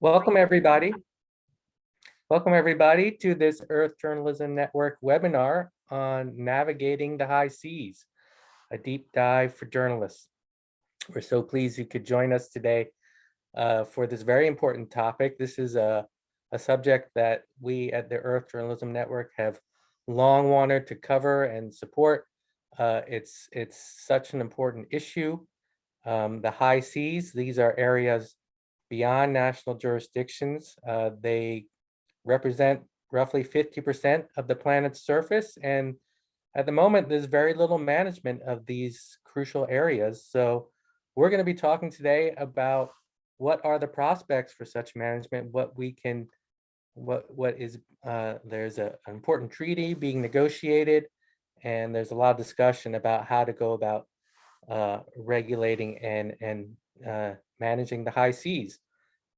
Welcome, everybody. Welcome, everybody, to this Earth Journalism Network webinar on navigating the high seas, a deep dive for journalists. We're so pleased you could join us today uh, for this very important topic. This is a, a subject that we at the Earth Journalism Network have long wanted to cover and support. Uh, it's, it's such an important issue. Um, the high seas, these are areas beyond national jurisdictions. Uh, they represent roughly 50% of the planet's surface. And at the moment, there's very little management of these crucial areas. So we're going to be talking today about what are the prospects for such management, what we can, what what is, uh, there's a, an important treaty being negotiated, and there's a lot of discussion about how to go about uh, regulating and, and uh, managing the high seas.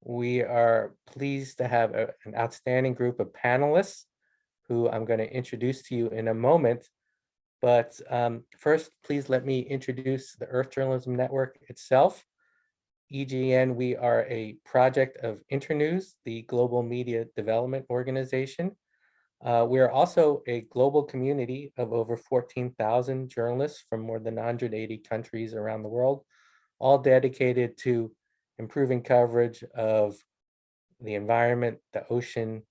We are pleased to have a, an outstanding group of panelists who I'm going to introduce to you in a moment. But um, first, please let me introduce the Earth Journalism Network itself. EJN, we are a project of Internews, the global media development organization. Uh, we are also a global community of over 14,000 journalists from more than 180 countries around the world, all dedicated to improving coverage of the environment, the ocean,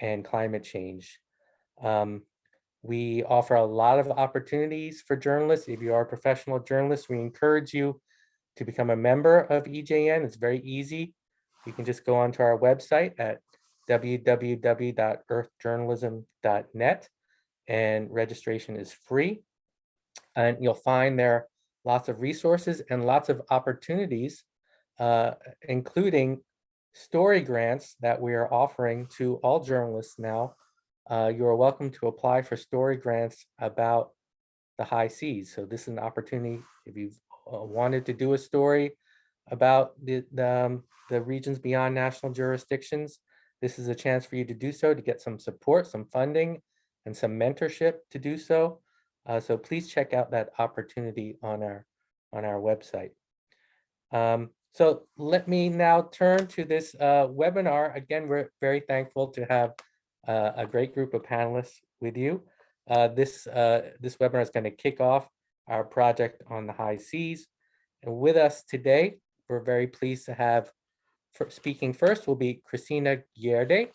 and climate change. Um, we offer a lot of opportunities for journalists. If you are a professional journalist, we encourage you to become a member of EJN. It's very easy. You can just go onto our website at www.earthjournalism.net and registration is free. And you'll find there lots of resources and lots of opportunities, uh, including story grants that we are offering to all journalists now. Uh, you are welcome to apply for story grants about the high seas. So this is an opportunity if you've uh, wanted to do a story about the, the, um, the regions beyond national jurisdictions, this is a chance for you to do so, to get some support, some funding, and some mentorship to do so. Uh, so please check out that opportunity on our, on our website. Um, so let me now turn to this uh, webinar. Again, we're very thankful to have uh, a great group of panelists with you. Uh, this, uh, this webinar is going to kick off our project on the high seas. And with us today, we're very pleased to have speaking first will be Kristina Gjerde,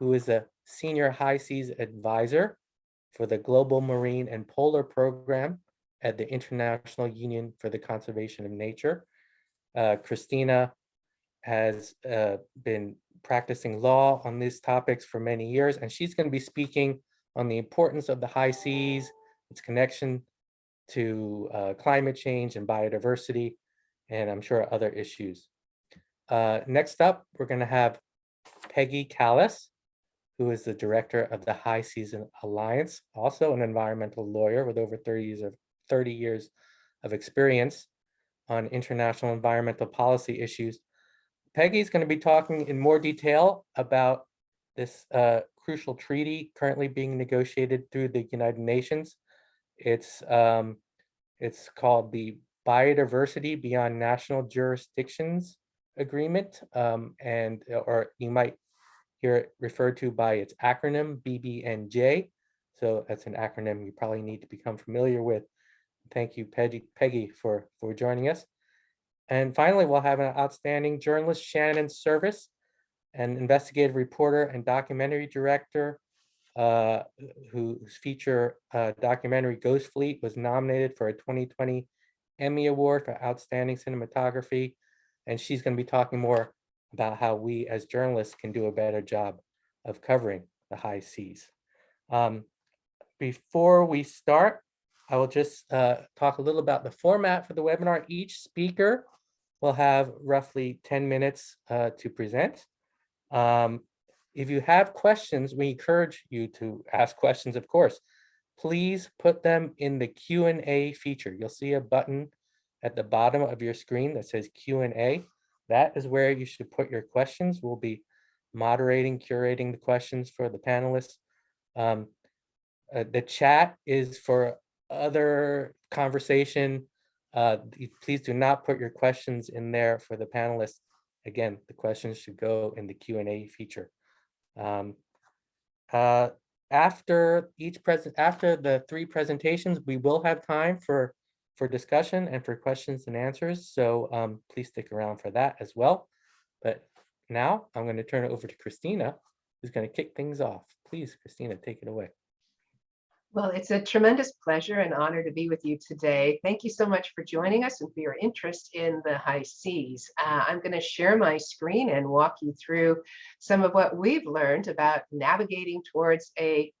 who is a senior high seas advisor for the Global Marine and Polar Program at the International Union for the Conservation of Nature. Uh, Kristina has uh, been practicing law on these topics for many years, and she's going to be speaking on the importance of the high seas, its connection to uh, climate change and biodiversity, and I'm sure other issues. Uh, next up, we're going to have Peggy Kalas, who is the director of the High Seas Alliance, also an environmental lawyer with over 30 years of 30 years of experience on international environmental policy issues. Peggy is going to be talking in more detail about this uh, crucial treaty currently being negotiated through the United Nations. It's um, it's called the Biodiversity Beyond National Jurisdictions agreement, um, and uh, or you might hear it referred to by its acronym BBNJ. So that's an acronym you probably need to become familiar with. Thank you, Peggy, Peggy for, for joining us. And finally, we'll have an outstanding journalist, Shannon Service, an investigative reporter and documentary director uh, whose feature uh, documentary Ghost Fleet was nominated for a 2020 Emmy Award for Outstanding Cinematography and she's going to be talking more about how we as journalists can do a better job of covering the high seas. Um, before we start, I will just uh, talk a little about the format for the webinar. Each speaker will have roughly 10 minutes uh, to present. Um, if you have questions, we encourage you to ask questions, of course. Please put them in the Q&A feature. You'll see a button at the bottom of your screen that says Q&A. That is where you should put your questions. We'll be moderating, curating the questions for the panelists. Um, uh, the chat is for other conversation. Uh, please do not put your questions in there for the panelists. again, the questions should go in the Q and A feature. Um, uh, after each present, after the three presentations, we will have time for for discussion and for questions and answers. So um, please stick around for that as well. But now I'm going to turn it over to Kristina, who's going to kick things off. Please, Kristina, take it away. Well, it's a tremendous pleasure and honor to be with you today. Thank you so much for joining us and for your interest in the high seas. Uh, I'm going to share my screen and walk you through some of what we've learned about navigating towards a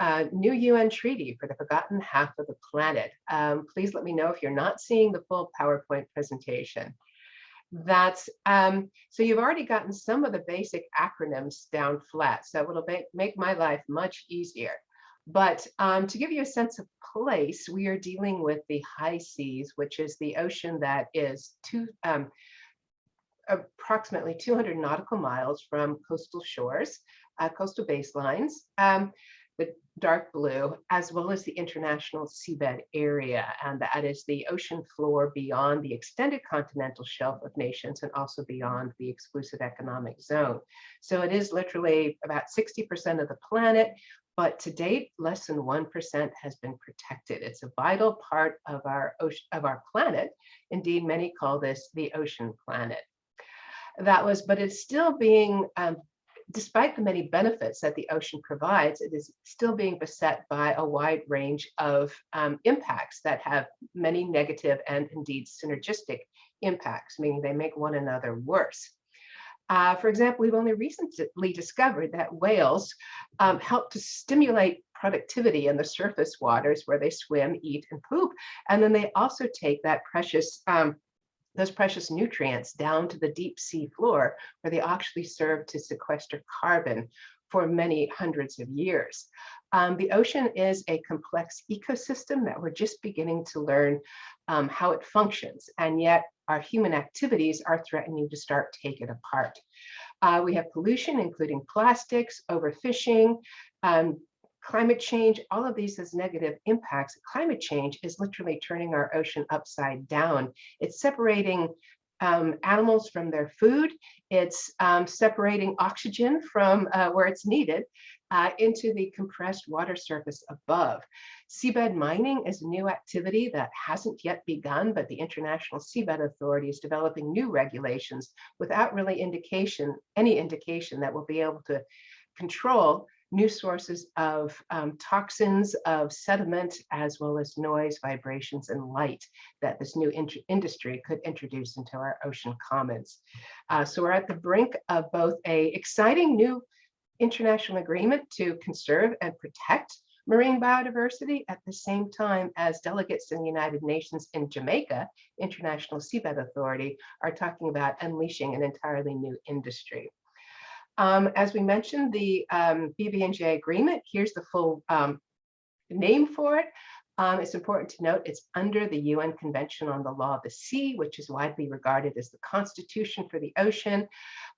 uh, new UN treaty for the forgotten half of the planet. Um, please let me know if you're not seeing the full PowerPoint presentation. That's um, so you've already gotten some of the basic acronyms down flat, so it'll make, make my life much easier. But um, to give you a sense of place, we are dealing with the high seas, which is the ocean that is two, um, approximately 200 nautical miles from coastal shores, uh, coastal baselines. Um, the dark blue, as well as the international seabed area. And that is the ocean floor beyond the extended continental shelf of nations and also beyond the exclusive economic zone. So it is literally about 60% of the planet, but to date, less than 1% has been protected. It's a vital part of our ocean, of our planet. Indeed, many call this the ocean planet. That was, but it's still being um, despite the many benefits that the ocean provides, it is still being beset by a wide range of um, impacts that have many negative and indeed synergistic impacts, meaning they make one another worse. Uh, for example, we've only recently discovered that whales um, help to stimulate productivity in the surface waters where they swim, eat, and poop. And then they also take that precious um, those precious nutrients down to the deep sea floor where they actually serve to sequester carbon for many hundreds of years. Um, the ocean is a complex ecosystem that we're just beginning to learn um, how it functions, and yet our human activities are threatening to start take it apart. Uh, we have pollution, including plastics, overfishing, um, climate change, all of these has negative impacts. Climate change is literally turning our ocean upside down. It's separating um, animals from their food. It's um, separating oxygen from uh, where it's needed uh, into the compressed water surface above. Seabed mining is a new activity that hasn't yet begun, but the International Seabed Authority is developing new regulations without really indication, any indication that we'll be able to control new sources of um, toxins, of sediment, as well as noise, vibrations, and light that this new in industry could introduce into our ocean commons. Uh, so we're at the brink of both a exciting new international agreement to conserve and protect marine biodiversity at the same time as delegates in the United Nations in Jamaica, International Seabed Authority, are talking about unleashing an entirely new industry. Um, as we mentioned, the um, BBNJ agreement, here's the full um, name for it. Um, it's important to note it's under the UN Convention on the Law of the Sea, which is widely regarded as the constitution for the ocean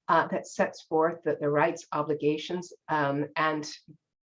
uh, that sets forth the, the rights, obligations, um, and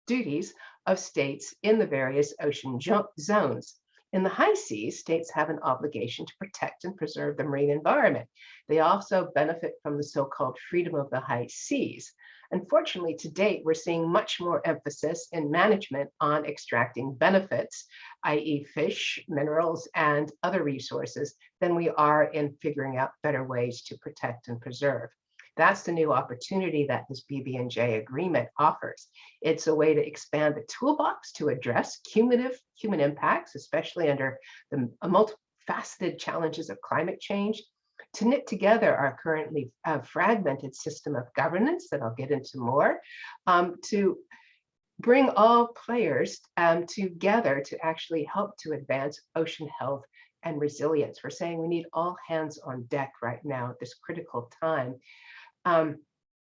duties of states in the various ocean zones. In the high seas, states have an obligation to protect and preserve the marine environment. They also benefit from the so-called freedom of the high seas. Unfortunately, to date, we're seeing much more emphasis in management on extracting benefits, i.e. fish, minerals, and other resources, than we are in figuring out better ways to protect and preserve. That's the new opportunity that this BBNJ agreement offers. It's a way to expand the toolbox to address cumulative human impacts, especially under the multifaceted challenges of climate change, to knit together our currently uh, fragmented system of governance that I'll get into more, um, to bring all players um, together to actually help to advance ocean health and resilience. We're saying we need all hands on deck right now at this critical time. Um,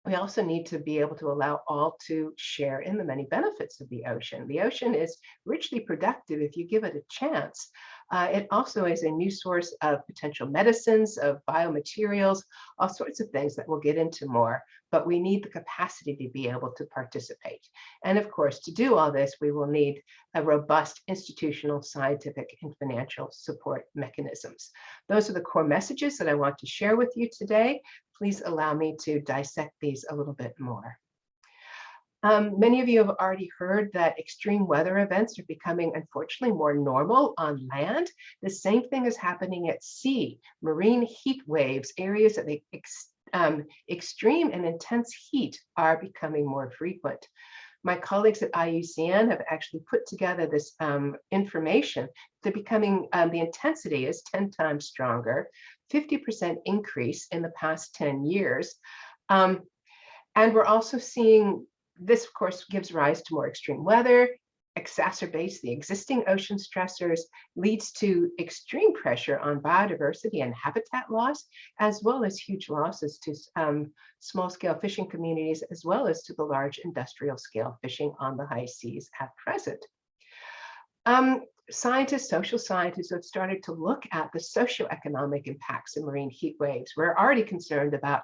we also need to be able to allow all to share in the many benefits of the ocean. The ocean is richly productive if you give it a chance. Uh, it also is a new source of potential medicines, of biomaterials, all sorts of things that we'll get into more, but we need the capacity to be able to participate. And of course, to do all this, we will need a robust institutional, scientific, and financial support mechanisms. Those are the core messages that I want to share with you today. Please allow me to dissect these a little bit more. Um, many of you have already heard that extreme weather events are becoming, unfortunately, more normal on land. The same thing is happening at sea. Marine heat waves, areas of ex um, extreme and intense heat are becoming more frequent. My colleagues at IUCN have actually put together this um, information. They're becoming, um, the intensity is 10 times stronger, 50% increase in the past 10 years. Um, and we're also seeing this, of course, gives rise to more extreme weather, exacerbates the existing ocean stressors, leads to extreme pressure on biodiversity and habitat loss, as well as huge losses to um, small-scale fishing communities, as well as to the large industrial scale fishing on the high seas at present. Um, scientists, social scientists have started to look at the socioeconomic impacts of marine heat waves. We're already concerned about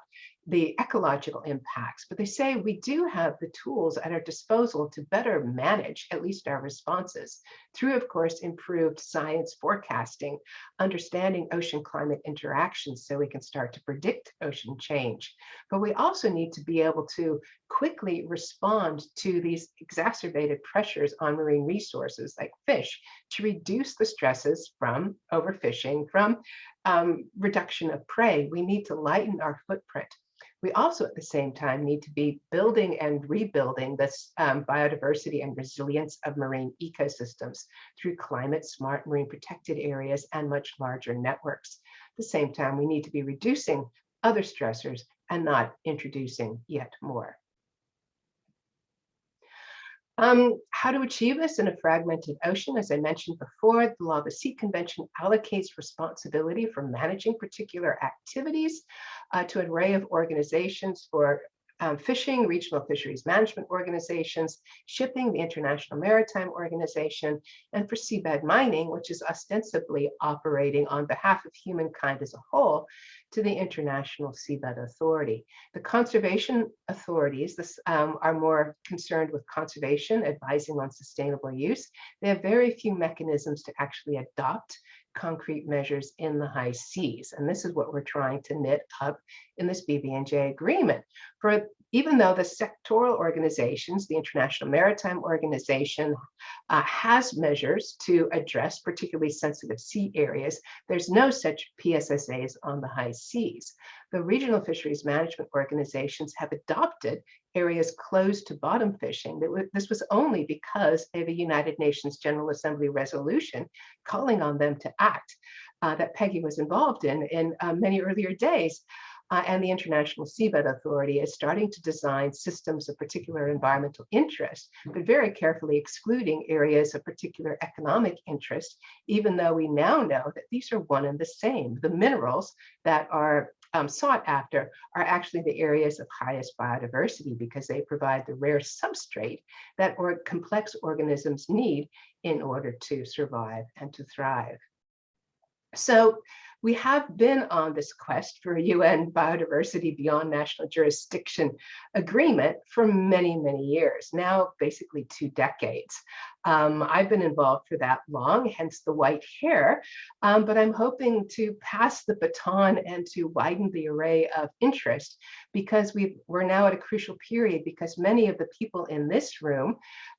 the ecological impacts, but they say we do have the tools at our disposal to better manage at least our responses through, of course, improved science forecasting, understanding ocean climate interactions so we can start to predict ocean change. But we also need to be able to quickly respond to these exacerbated pressures on marine resources like fish to reduce the stresses from overfishing, from um, reduction of prey. We need to lighten our footprint we also at the same time need to be building and rebuilding this um, biodiversity and resilience of marine ecosystems through climate smart marine protected areas and much larger networks. At the same time, we need to be reducing other stressors and not introducing yet more. Um, how to achieve this in a fragmented ocean, as I mentioned before, the Law of the Sea Convention allocates responsibility for managing particular activities uh, to an array of organizations for um, fishing, regional fisheries management organizations, shipping, the International Maritime Organization, and for seabed mining, which is ostensibly operating on behalf of humankind as a whole, to the International Seabed Authority. The conservation authorities this, um, are more concerned with conservation, advising on sustainable use. They have very few mechanisms to actually adopt concrete measures in the high seas. And this is what we're trying to knit up in this BBNJ agreement. For even though the sectoral organizations, the International Maritime Organization, uh, has measures to address particularly sensitive sea areas, there's no such PSSAs on the high seas. The regional fisheries management organizations have adopted areas closed to bottom fishing. This was only because of a United Nations General Assembly resolution calling on them to act uh, that Peggy was involved in in uh, many earlier days. Uh, and the International Seabed Authority is starting to design systems of particular environmental interest, but very carefully excluding areas of particular economic interest, even though we now know that these are one and the same. The minerals that are um, sought after are actually the areas of highest biodiversity because they provide the rare substrate that or complex organisms need in order to survive and to thrive. So we have been on this quest for a UN biodiversity beyond national jurisdiction agreement for many, many years, now basically two decades. Um, I've been involved for that long, hence the white hair, um, but I'm hoping to pass the baton and to widen the array of interest because we we're now at a crucial period because many of the people in this room,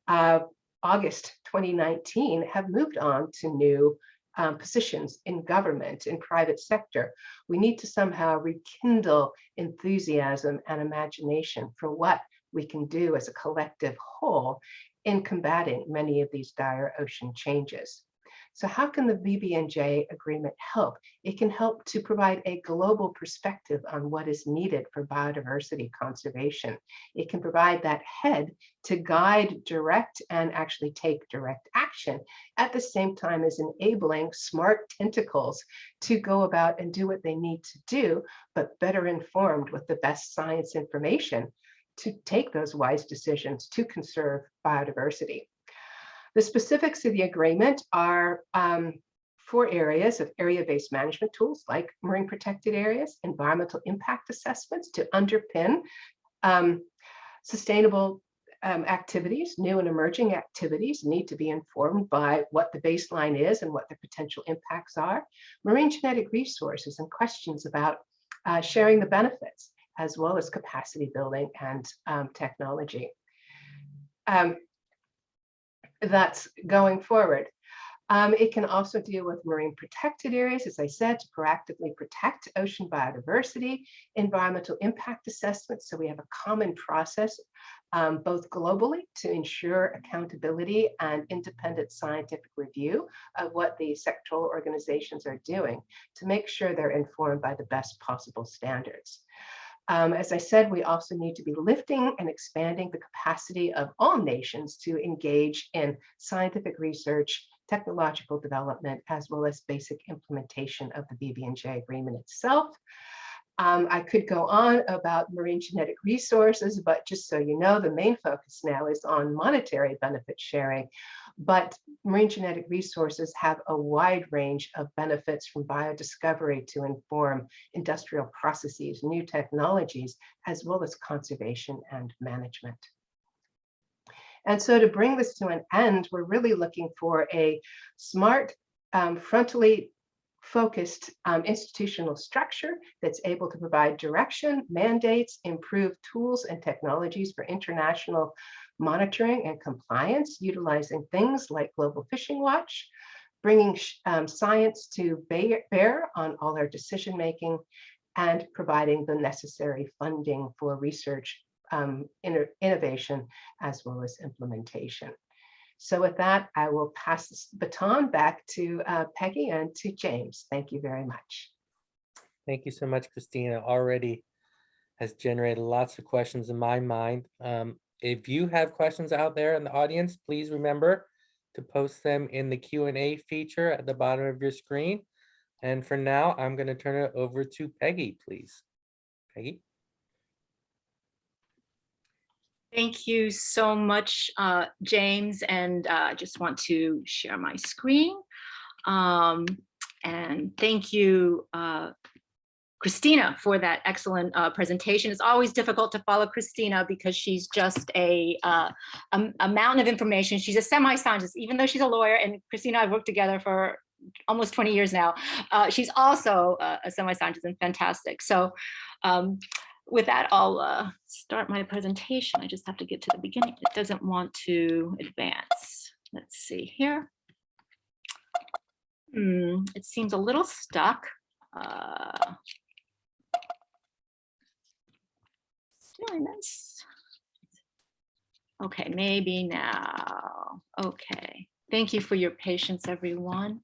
uh, August 2019, have moved on to new um, positions in government, in private sector. We need to somehow rekindle enthusiasm and imagination for what we can do as a collective whole in combating many of these dire ocean changes. So how can the BBNJ agreement help? It can help to provide a global perspective on what is needed for biodiversity conservation. It can provide that head to guide, direct, and actually take direct action at the same time as enabling smart tentacles to go about and do what they need to do, but better informed with the best science information to take those wise decisions to conserve biodiversity. The specifics of the agreement are um, four areas of area-based management tools like marine protected areas, environmental impact assessments to underpin um, sustainable um, activities, new and emerging activities need to be informed by what the baseline is and what the potential impacts are. Marine genetic resources and questions about uh, sharing the benefits as well as capacity building and um, technology. Um, that's going forward. Um, it can also deal with marine protected areas, as I said, to proactively protect ocean biodiversity, environmental impact assessments. So we have a common process, um, both globally to ensure accountability and independent scientific review of what the sectoral organizations are doing to make sure they're informed by the best possible standards. Um, as I said, we also need to be lifting and expanding the capacity of all nations to engage in scientific research, technological development, as well as basic implementation of the BBNJ agreement itself. Um, I could go on about marine genetic resources, but just so you know, the main focus now is on monetary benefit sharing. But marine genetic resources have a wide range of benefits from biodiscovery to inform industrial processes, new technologies, as well as conservation and management. And so to bring this to an end, we're really looking for a smart, um, frontally focused um, institutional structure that's able to provide direction, mandates, improve tools and technologies for international monitoring and compliance, utilizing things like Global Fishing Watch, bringing um, science to bear on all our decision making, and providing the necessary funding for research, um, innovation, as well as implementation. So with that, I will pass this baton back to uh, Peggy and to James. Thank you very much. Thank you so much, Kristina. Already has generated lots of questions in my mind. Um, if you have questions out there in the audience, please remember to post them in the Q&A feature at the bottom of your screen. And for now, I'm going to turn it over to Peggy, please. Peggy. Thank you so much, uh, James. And uh, I just want to share my screen. Um, and thank you, uh, Kristina, for that excellent uh, presentation. It's always difficult to follow Kristina because she's just a, uh, a, a mountain of information. She's a semi-scientist, even though she's a lawyer. And Kristina and I have worked together for almost 20 years now. Uh, she's also a semi-scientist and fantastic. So um, with that, I'll uh, start my presentation. I just have to get to the beginning. It doesn't want to advance. Let's see here. Hmm, it seems a little stuck. Uh, doing this. Okay, maybe now. Okay. Thank you for your patience, everyone.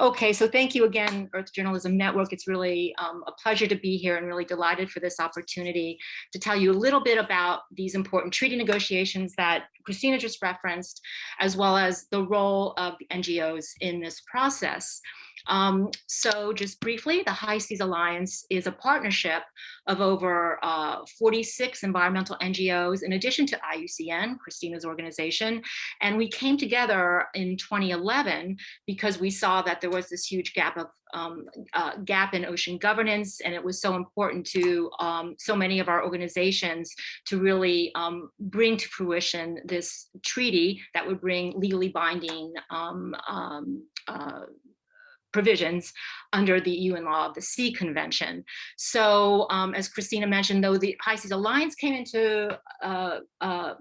Okay, so thank you again, Earth Journalism Network. It's really um, a pleasure to be here and really delighted for this opportunity to tell you a little bit about these important treaty negotiations that Kristina just referenced, as well as the role of NGOs in this process. Um, so just briefly, the High Seas Alliance is a partnership of over uh, 46 environmental NGOs, in addition to IUCN, Kristina's organization. And we came together in 2011 because we saw that there was this huge gap of um, uh, gap in ocean governance, and it was so important to um, so many of our organizations to really um, bring to fruition this treaty that would bring legally binding um, um, uh, provisions under the UN Law of the Sea Convention. So um, as Kristina mentioned, though the High Seas Alliance came into uh, uh,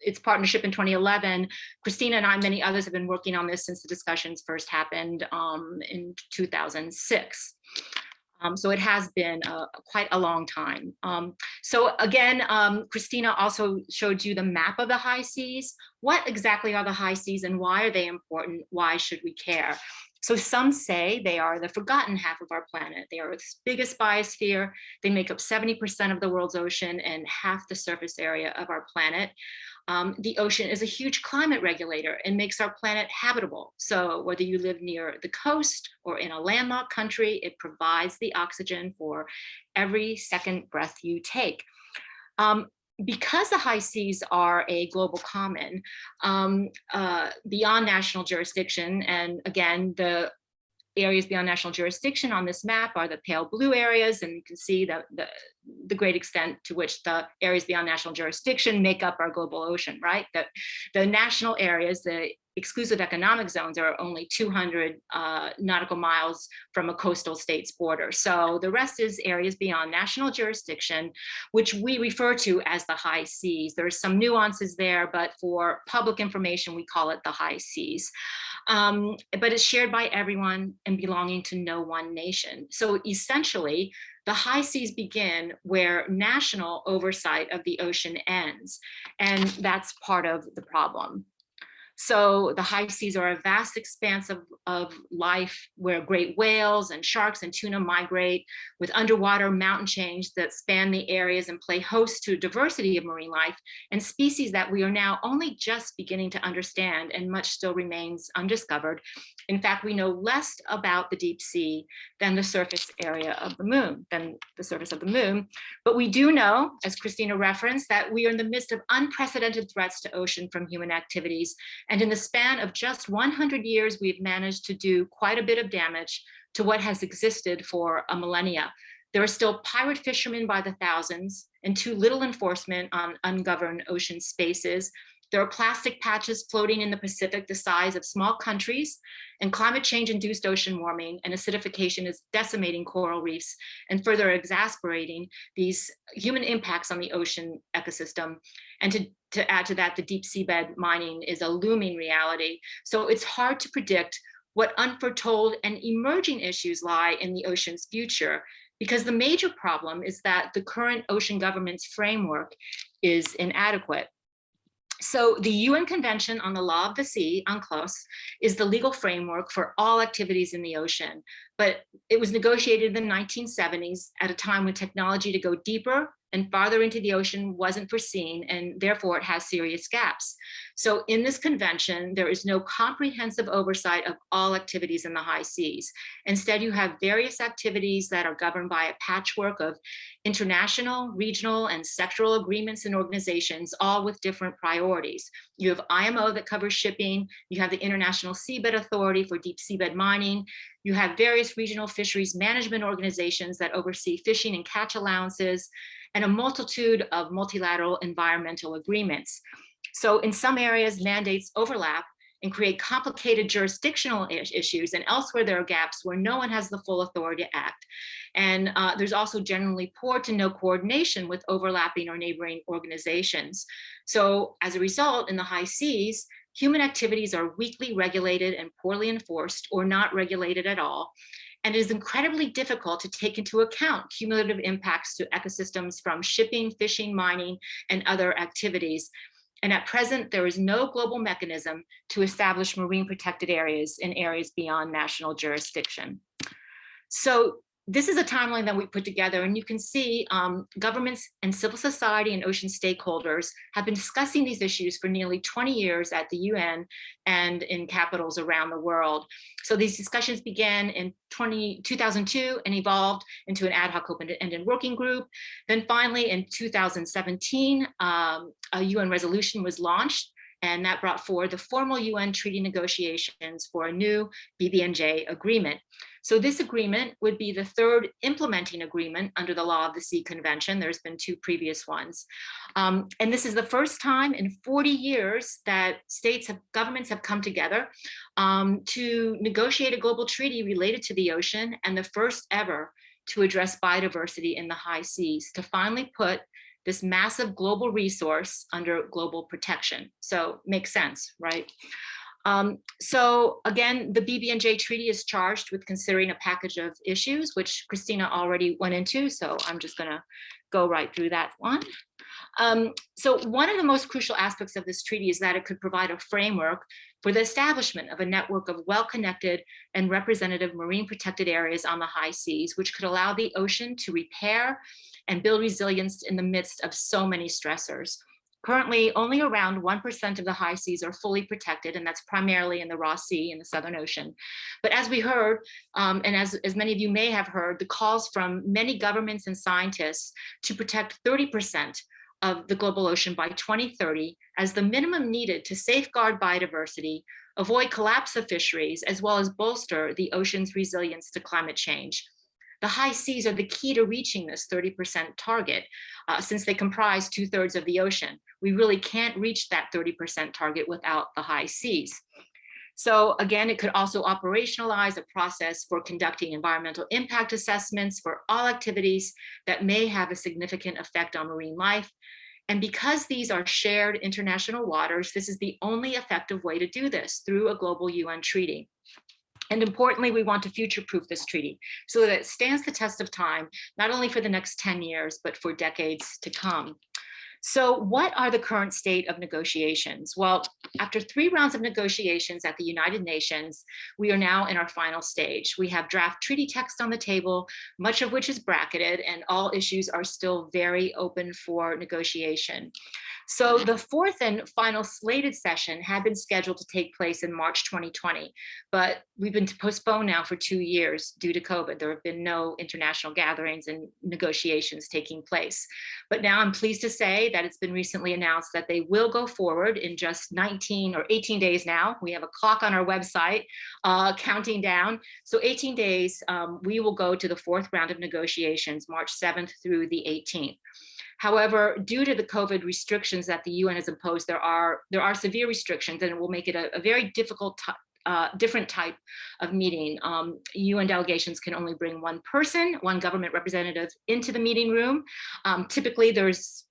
its partnership in 2011, Kristina and I, many others have been working on this since the discussions first happened um, in 2006. Um, so it has been uh, quite a long time. Um, so again, um, Kristina also showed you the map of the high seas. What exactly are the high seas and why are they important? Why should we care? So some say they are the forgotten half of our planet. They are its biggest biosphere. They make up 70% of the world's ocean and half the surface area of our planet. Um, the ocean is a huge climate regulator and makes our planet habitable. So whether you live near the coast or in a landlocked country, it provides the oxygen for every second breath you take. Um, because the high seas are a global common um, uh, beyond national jurisdiction, and again, the areas beyond national jurisdiction on this map are the pale blue areas, and you can see the, the, the great extent to which the areas beyond national jurisdiction make up our global ocean, right? The, the national areas, the exclusive economic zones are only 200 uh, nautical miles from a coastal state's border. So the rest is areas beyond national jurisdiction, which we refer to as the high seas. There's some nuances there, but for public information, we call it the high seas. Um, but it's shared by everyone and belonging to no one nation. So essentially, the high seas begin where national oversight of the ocean ends, and that's part of the problem. So the high seas are a vast expanse of, of life where great whales and sharks and tuna migrate with underwater mountain chains that span the areas and play host to a diversity of marine life and species that we are now only just beginning to understand and much still remains undiscovered. In fact, we know less about the deep sea than the surface area of the moon, than the surface of the moon. But we do know, as Kristina referenced, that we are in the midst of unprecedented threats to ocean from human activities and in the span of just 100 years, we've managed to do quite a bit of damage to what has existed for a millennia. There are still pirate fishermen by the thousands and too little enforcement on ungoverned ocean spaces. There are plastic patches floating in the Pacific the size of small countries, and climate change induced ocean warming and acidification is decimating coral reefs and further exasperating these human impacts on the ocean ecosystem. And to, to add to that, the deep seabed mining is a looming reality. So it's hard to predict what unforetold and emerging issues lie in the ocean's future because the major problem is that the current ocean government's framework is inadequate. So the UN Convention on the Law of the Sea, UNCLOS, is the legal framework for all activities in the ocean, but it was negotiated in the 1970s at a time when technology to go deeper and farther into the ocean wasn't foreseen, and therefore it has serious gaps. So in this convention, there is no comprehensive oversight of all activities in the high seas. Instead, you have various activities that are governed by a patchwork of international, regional, and sectoral agreements and organizations, all with different priorities. You have IMO that covers shipping, you have the International Seabed Authority for deep seabed mining, you have various regional fisheries management organizations that oversee fishing and catch allowances, and a multitude of multilateral environmental agreements. So in some areas, mandates overlap and create complicated jurisdictional issues, and elsewhere there are gaps where no one has the full authority to act. And uh, there's also generally poor to no coordination with overlapping or neighboring organizations. So as a result, in the high seas, human activities are weakly regulated and poorly enforced or not regulated at all and it is incredibly difficult to take into account cumulative impacts to ecosystems from shipping, fishing, mining, and other activities. And at present, there is no global mechanism to establish marine protected areas in areas beyond national jurisdiction. So this is a timeline that we put together and you can see um, governments and civil society and ocean stakeholders have been discussing these issues for nearly 20 years at the UN and in capitals around the world. So these discussions began in 20, 2002 and evolved into an ad hoc open-ended working group. Then finally in 2017, um, a UN resolution was launched and that brought forward the formal UN treaty negotiations for a new BBNJ agreement. So this agreement would be the third implementing agreement under the Law of the Sea Convention. There's been two previous ones. Um, and this is the first time in 40 years that states have governments have come together um, to negotiate a global treaty related to the ocean and the first ever to address biodiversity in the high seas to finally put this massive global resource under global protection. So makes sense, right? Um, so again, the BBNJ treaty is charged with considering a package of issues, which Kristina already went into, so I'm just gonna go right through that one. Um, so one of the most crucial aspects of this treaty is that it could provide a framework for the establishment of a network of well-connected and representative marine protected areas on the high seas, which could allow the ocean to repair and build resilience in the midst of so many stressors. Currently, only around 1% of the high seas are fully protected, and that's primarily in the Ross Sea in the Southern Ocean. But as we heard, um, and as, as many of you may have heard, the calls from many governments and scientists to protect 30% of the global ocean by 2030 as the minimum needed to safeguard biodiversity, avoid collapse of fisheries, as well as bolster the ocean's resilience to climate change. The high seas are the key to reaching this 30% target uh, since they comprise two thirds of the ocean. We really can't reach that 30% target without the high seas. So again, it could also operationalize a process for conducting environmental impact assessments for all activities that may have a significant effect on marine life. And because these are shared international waters, this is the only effective way to do this through a global UN treaty. And importantly, we want to future-proof this treaty so that it stands the test of time, not only for the next 10 years, but for decades to come. So what are the current state of negotiations? Well, after three rounds of negotiations at the United Nations, we are now in our final stage. We have draft treaty text on the table, much of which is bracketed, and all issues are still very open for negotiation. So the fourth and final slated session had been scheduled to take place in March 2020, but we've been postponed now for two years due to COVID. There have been no international gatherings and negotiations taking place. But now I'm pleased to say that it's been recently announced that they will go forward in just 19 or 18 days now. We have a clock on our website uh, counting down. So 18 days, um, we will go to the fourth round of negotiations, March 7th through the 18th. However, due to the COVID restrictions that the UN has imposed, there are there are severe restrictions and it will make it a, a very difficult uh, different type of meeting. Um, UN delegations can only bring one person, one government representative into the meeting room. Um, typically there's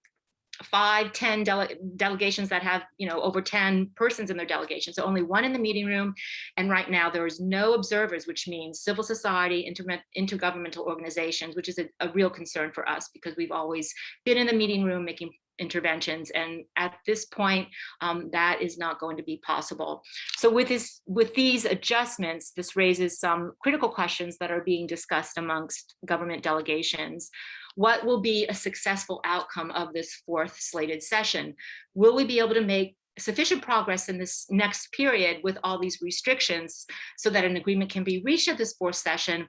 five, 10 dele delegations that have, you know, over 10 persons in their delegation. So only one in the meeting room. And right now there is no observers, which means civil society, inter intergovernmental organizations, which is a, a real concern for us because we've always been in the meeting room making interventions and at this point um, that is not going to be possible so with this with these adjustments this raises some critical questions that are being discussed amongst government delegations what will be a successful outcome of this fourth slated session? Will we be able to make sufficient progress in this next period with all these restrictions so that an agreement can be reached at this fourth session?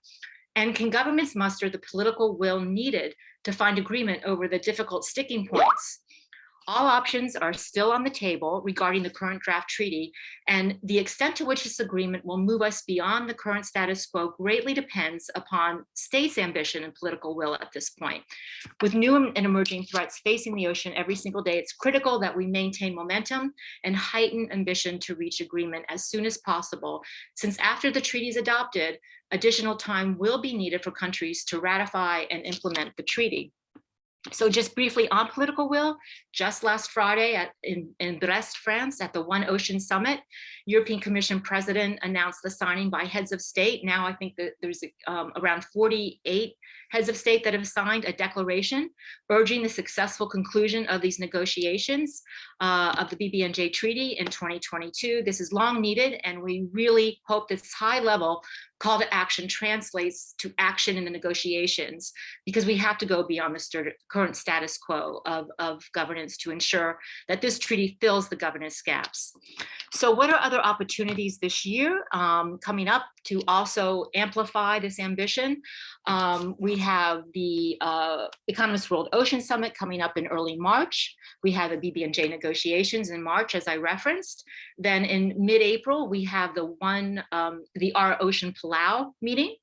And can governments muster the political will needed to find agreement over the difficult sticking points all options are still on the table regarding the current draft treaty, and the extent to which this agreement will move us beyond the current status quo greatly depends upon states' ambition and political will at this point. With new and emerging threats facing the ocean every single day, it's critical that we maintain momentum and heighten ambition to reach agreement as soon as possible, since after the treaty is adopted, additional time will be needed for countries to ratify and implement the treaty. So just briefly on political will, just last Friday at, in, in Brest, France at the One Ocean Summit, European Commission President announced the signing by heads of state. Now I think that there's um, around 48 heads of state that have signed a declaration urging the successful conclusion of these negotiations uh, of the BBNJ Treaty in 2022. This is long needed and we really hope this high level call to action translates to action in the negotiations because we have to go beyond the current status quo of, of governance to ensure that this treaty fills the governance gaps. So what are other opportunities this year um, coming up to also amplify this ambition? Um, we have the uh, Economist World Ocean Summit coming up in early March. We have the BBNJ negotiations in March, as I referenced. Then in mid-April, we have the one, um, the Our Ocean Palau meeting.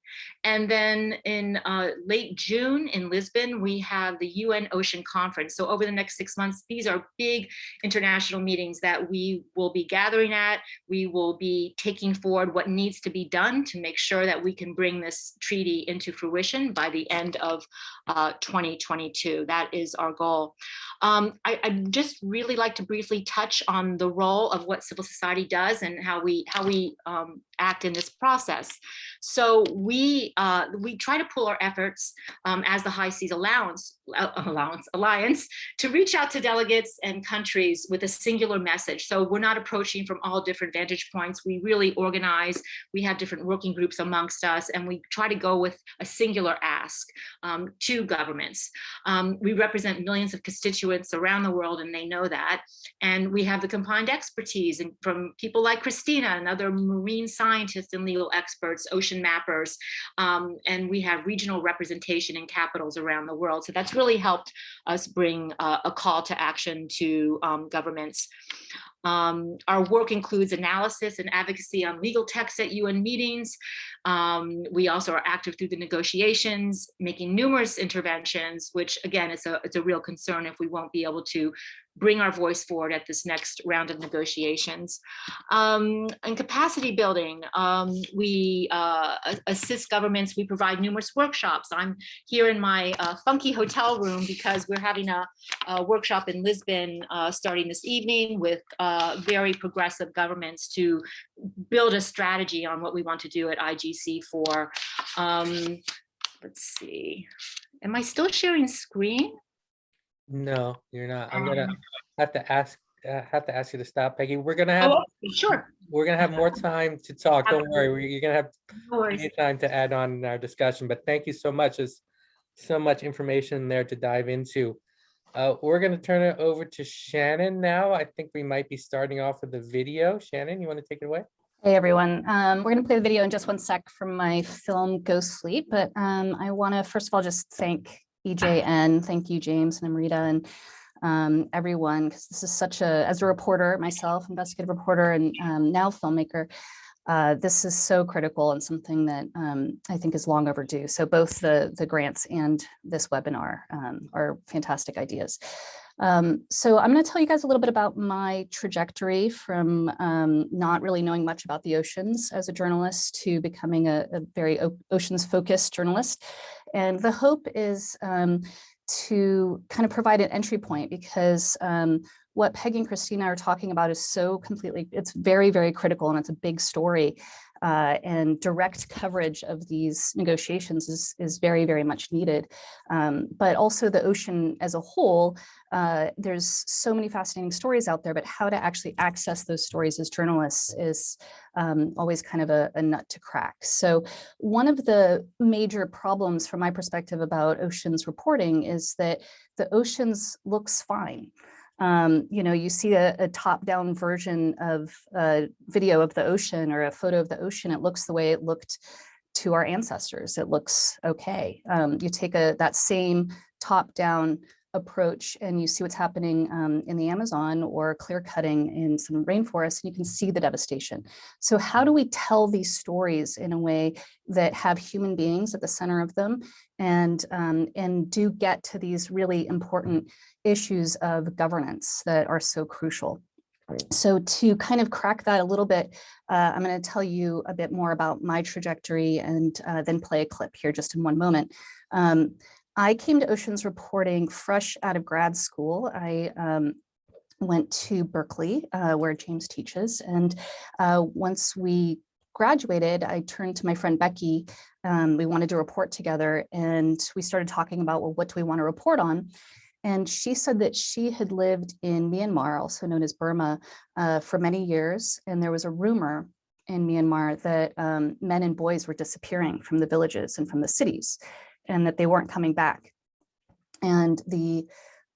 And then in uh, late June in Lisbon, we have the UN Ocean Conference. So over the next six months, these are big international meetings that we will be gathering at. We will be taking forward what needs to be done to make sure that we can bring this treaty into fruition by the end of uh, 2022. That is our goal. Um, I, I just really like to briefly touch on the role of what civil society does and how we how we um, act in this process. So we uh, we try to pull our efforts um, as the High Seas Allowance, uh, Allowance Alliance to reach out to delegates and countries with a singular message. So we're not approaching from all different vantage points. We really organize. We have different working groups amongst us, and we try to go with a singular ask um, to governments. Um, we represent millions of constituents around the world, and they know that. And we have the combined expertise and from people like Kristina and other marine scientists and legal experts, ocean mappers, um, and we have regional representation in capitals around the world. So that's really helped us bring uh, a call to action to um, governments. Um, our work includes analysis and advocacy on legal texts at UN meetings. Um, we also are active through the negotiations, making numerous interventions, which again, is a, it's a real concern if we won't be able to bring our voice forward at this next round of negotiations. Um, and capacity building, um, we uh, assist governments, we provide numerous workshops. I'm here in my uh, funky hotel room because we're having a, a workshop in Lisbon uh, starting this evening with uh, very progressive governments to build a strategy on what we want to do at IGC for, um, let's see, am I still sharing screen? No, you're not. I'm gonna Um, have to ask, uh, have to ask you to stop, Peggy. We're gonna have, Oh, sure. we're gonna have more time to talk. Don't worry. we- You're gonna have No worries. plenty of time to add on in our discussion, but thank you so much. There's so much information there to dive into. Uh, we're gonna turn it over to Shannon now. I think we might be starting off with the video. Shannon, you want to take it away? Hey everyone, um, we're gonna play the video in just one sec from my film Ghost Fleet, but um, I wanna first of all just thank EJN, thank you James and Amrita and um, everyone, because this is such a, as a reporter myself, investigative reporter and um, now filmmaker, uh, this is so critical and something that um, I think is long overdue. So both the, the grants and this webinar um, are fantastic ideas. Um, so I'm going to tell you guys a little bit about my trajectory from um, not really knowing much about the oceans as a journalist to becoming a, a very oceans focused journalist. And the hope is um, to kind of provide an entry point because um, what Peggy and Kristina are talking about is so completely, it's very, very critical and it's a big story. Uh, and direct coverage of these negotiations is, is very, very much needed. Um, but also the ocean as a whole, uh, there's so many fascinating stories out there, but how to actually access those stories as journalists is um, always kind of a, a nut to crack. So one of the major problems from my perspective about oceans reporting is that the oceans looks fine. Um, you know, you see a, a top-down version of a video of the ocean or a photo of the ocean, it looks the way it looked to our ancestors. It looks okay. Um, you take a that same top-down approach and you see what's happening um, in the Amazon or clear cutting in some rainforests and you can see the devastation. So how do we tell these stories in a way that have human beings at the center of them and, um, and do get to these really important issues of governance that are so crucial. So to kind of crack that a little bit, uh, I'm going to tell you a bit more about my trajectory and uh, then play a clip here just in one moment. Um, I came to oceans reporting fresh out of grad school. I um, went to Berkeley, uh, where James teaches. And uh, once we graduated, I turned to my friend Becky. Um, we wanted to report together and we started talking about, well, what do we want to report on? And she said that she had lived in Myanmar, also known as Burma, uh, for many years. And there was a rumor in Myanmar that um, men and boys were disappearing from the villages and from the cities and that they weren't coming back. And the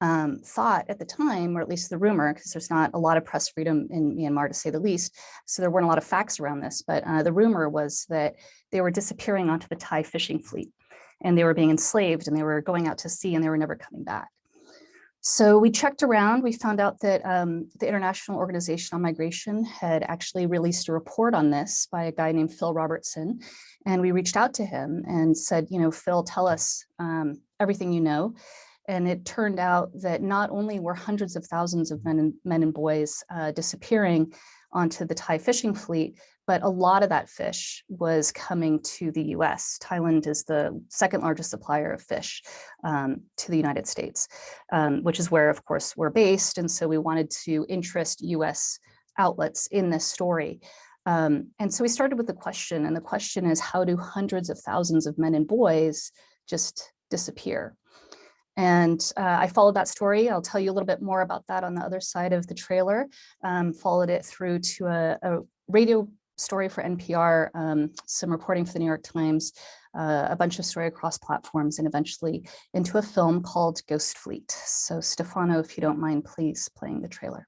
um, thought at the time, or at least the rumor, because there's not a lot of press freedom in Myanmar to say the least, so there weren't a lot of facts around this, but uh, the rumor was that they were disappearing onto the Thai fishing fleet and they were being enslaved and they were going out to sea and they were never coming back. So we checked around, we found out that um, the International Organization on Migration had actually released a report on this by a guy named Phil Robertson. And we reached out to him and said, you know, Phil, tell us um, everything you know. And it turned out that not only were hundreds of thousands of men and, men and boys uh, disappearing onto the Thai fishing fleet, but a lot of that fish was coming to the US. Thailand is the second largest supplier of fish um, to the United States, um, which is where, of course, we're based. And so we wanted to interest US outlets in this story. Um, and so we started with the question, and the question is, how do hundreds of thousands of men and boys just disappear? And uh, I followed that story. I'll tell you a little bit more about that on the other side of the trailer. Um, followed it through to a, a radio story for NPR, um, some reporting for the New York Times, uh, a bunch of story across platforms and eventually into a film called Ghost Fleet. So Stefano, if you don't mind, please playing the trailer.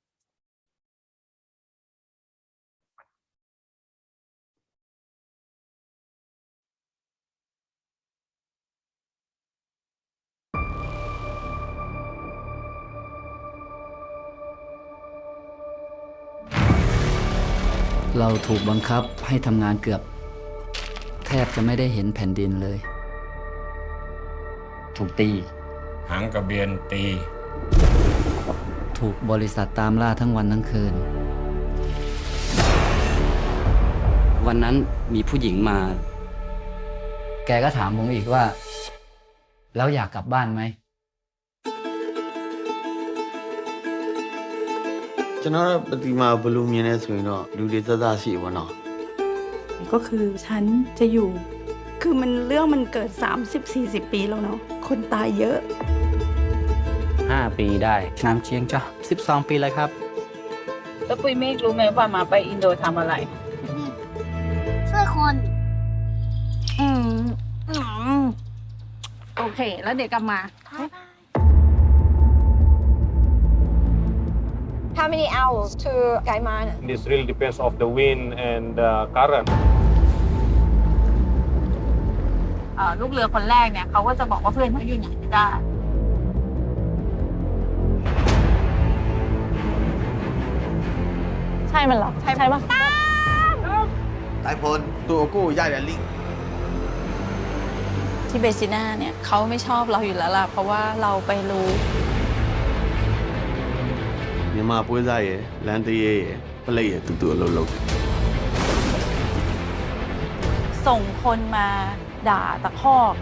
เราถูกบังคับให้ทำงานเกือบ แทบจะไม่ได้เห็นแผ่นดินเลย ถูกตี หางกระเบียนตี ถูกบริษัทตามล่าทั้งวันทั้งคืน วันนั้นมีผู้หญิงมา แกก็ถามผมอีกว่า แล้วอยากกลับบ้านไหม ကျွန်တော်တို့ပတိမာဘယ်လိုမြင်လဲဆိုရင်တော့လူတွေသက်သက်ရှိပါတော့ ก็คือฉันจะอยู่ คือมันเรื่องมันเกิด 30-40 ปีแล้วเนาะ คนตายเยอะ 5 ปีได้น้ำเชียงจ้ะ12 ปีเลยครับ แล้วปุ้ยเมฆรู้ไหมว่ามาไปอินโดทำอะไร ช่วยคน อืมอืมโอเค แล้วเดี๋ยวกลับมา How many hours to Gaiman This really depends of the wind and uh, current. เอ่อลูกเรือคนแรกเนี่ยเขาก็จะบอกว่าเพื่อนเขาอยู่ไหนไม่ได้ ใช่มันเหรอ ใช่ใช่ปะไต้พลตัวกูใหญ่ลิงที่เบซิน่าเนี่ยเขาไม่ชอบเราอยู่แล้วล่ะ เพราะว่าเราไปรู้ မြန်မာပွဲစားရယ်လန်တရဲရယ်ပလိတ်ရယ်တူတူအလုပ်လုပ်တယ် ส่งคนมาด่าตะคอก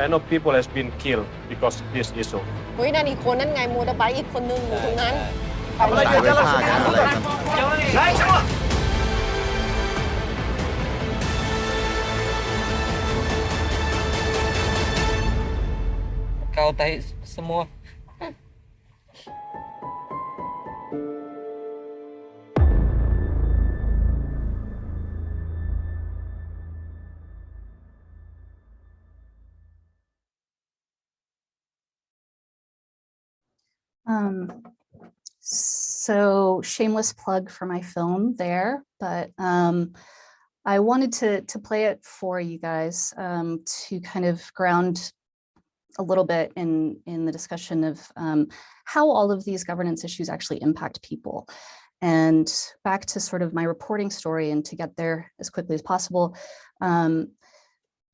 I know people has been killed because of this issue. เฮ้ยนั่นอีกคนนั่นไงมูดไบค์อีกคนนึงอยู่ตรงนั้น ตายไม่ฆ่ากันอะไรกัน Kau tahi semua. Um, so shameless plug for my film there, but um, I wanted to to play it for you guys um, to kind of ground a little bit in in the discussion of um, how all of these governance issues actually impact people. And back to sort of my reporting story and to get there as quickly as possible. Um,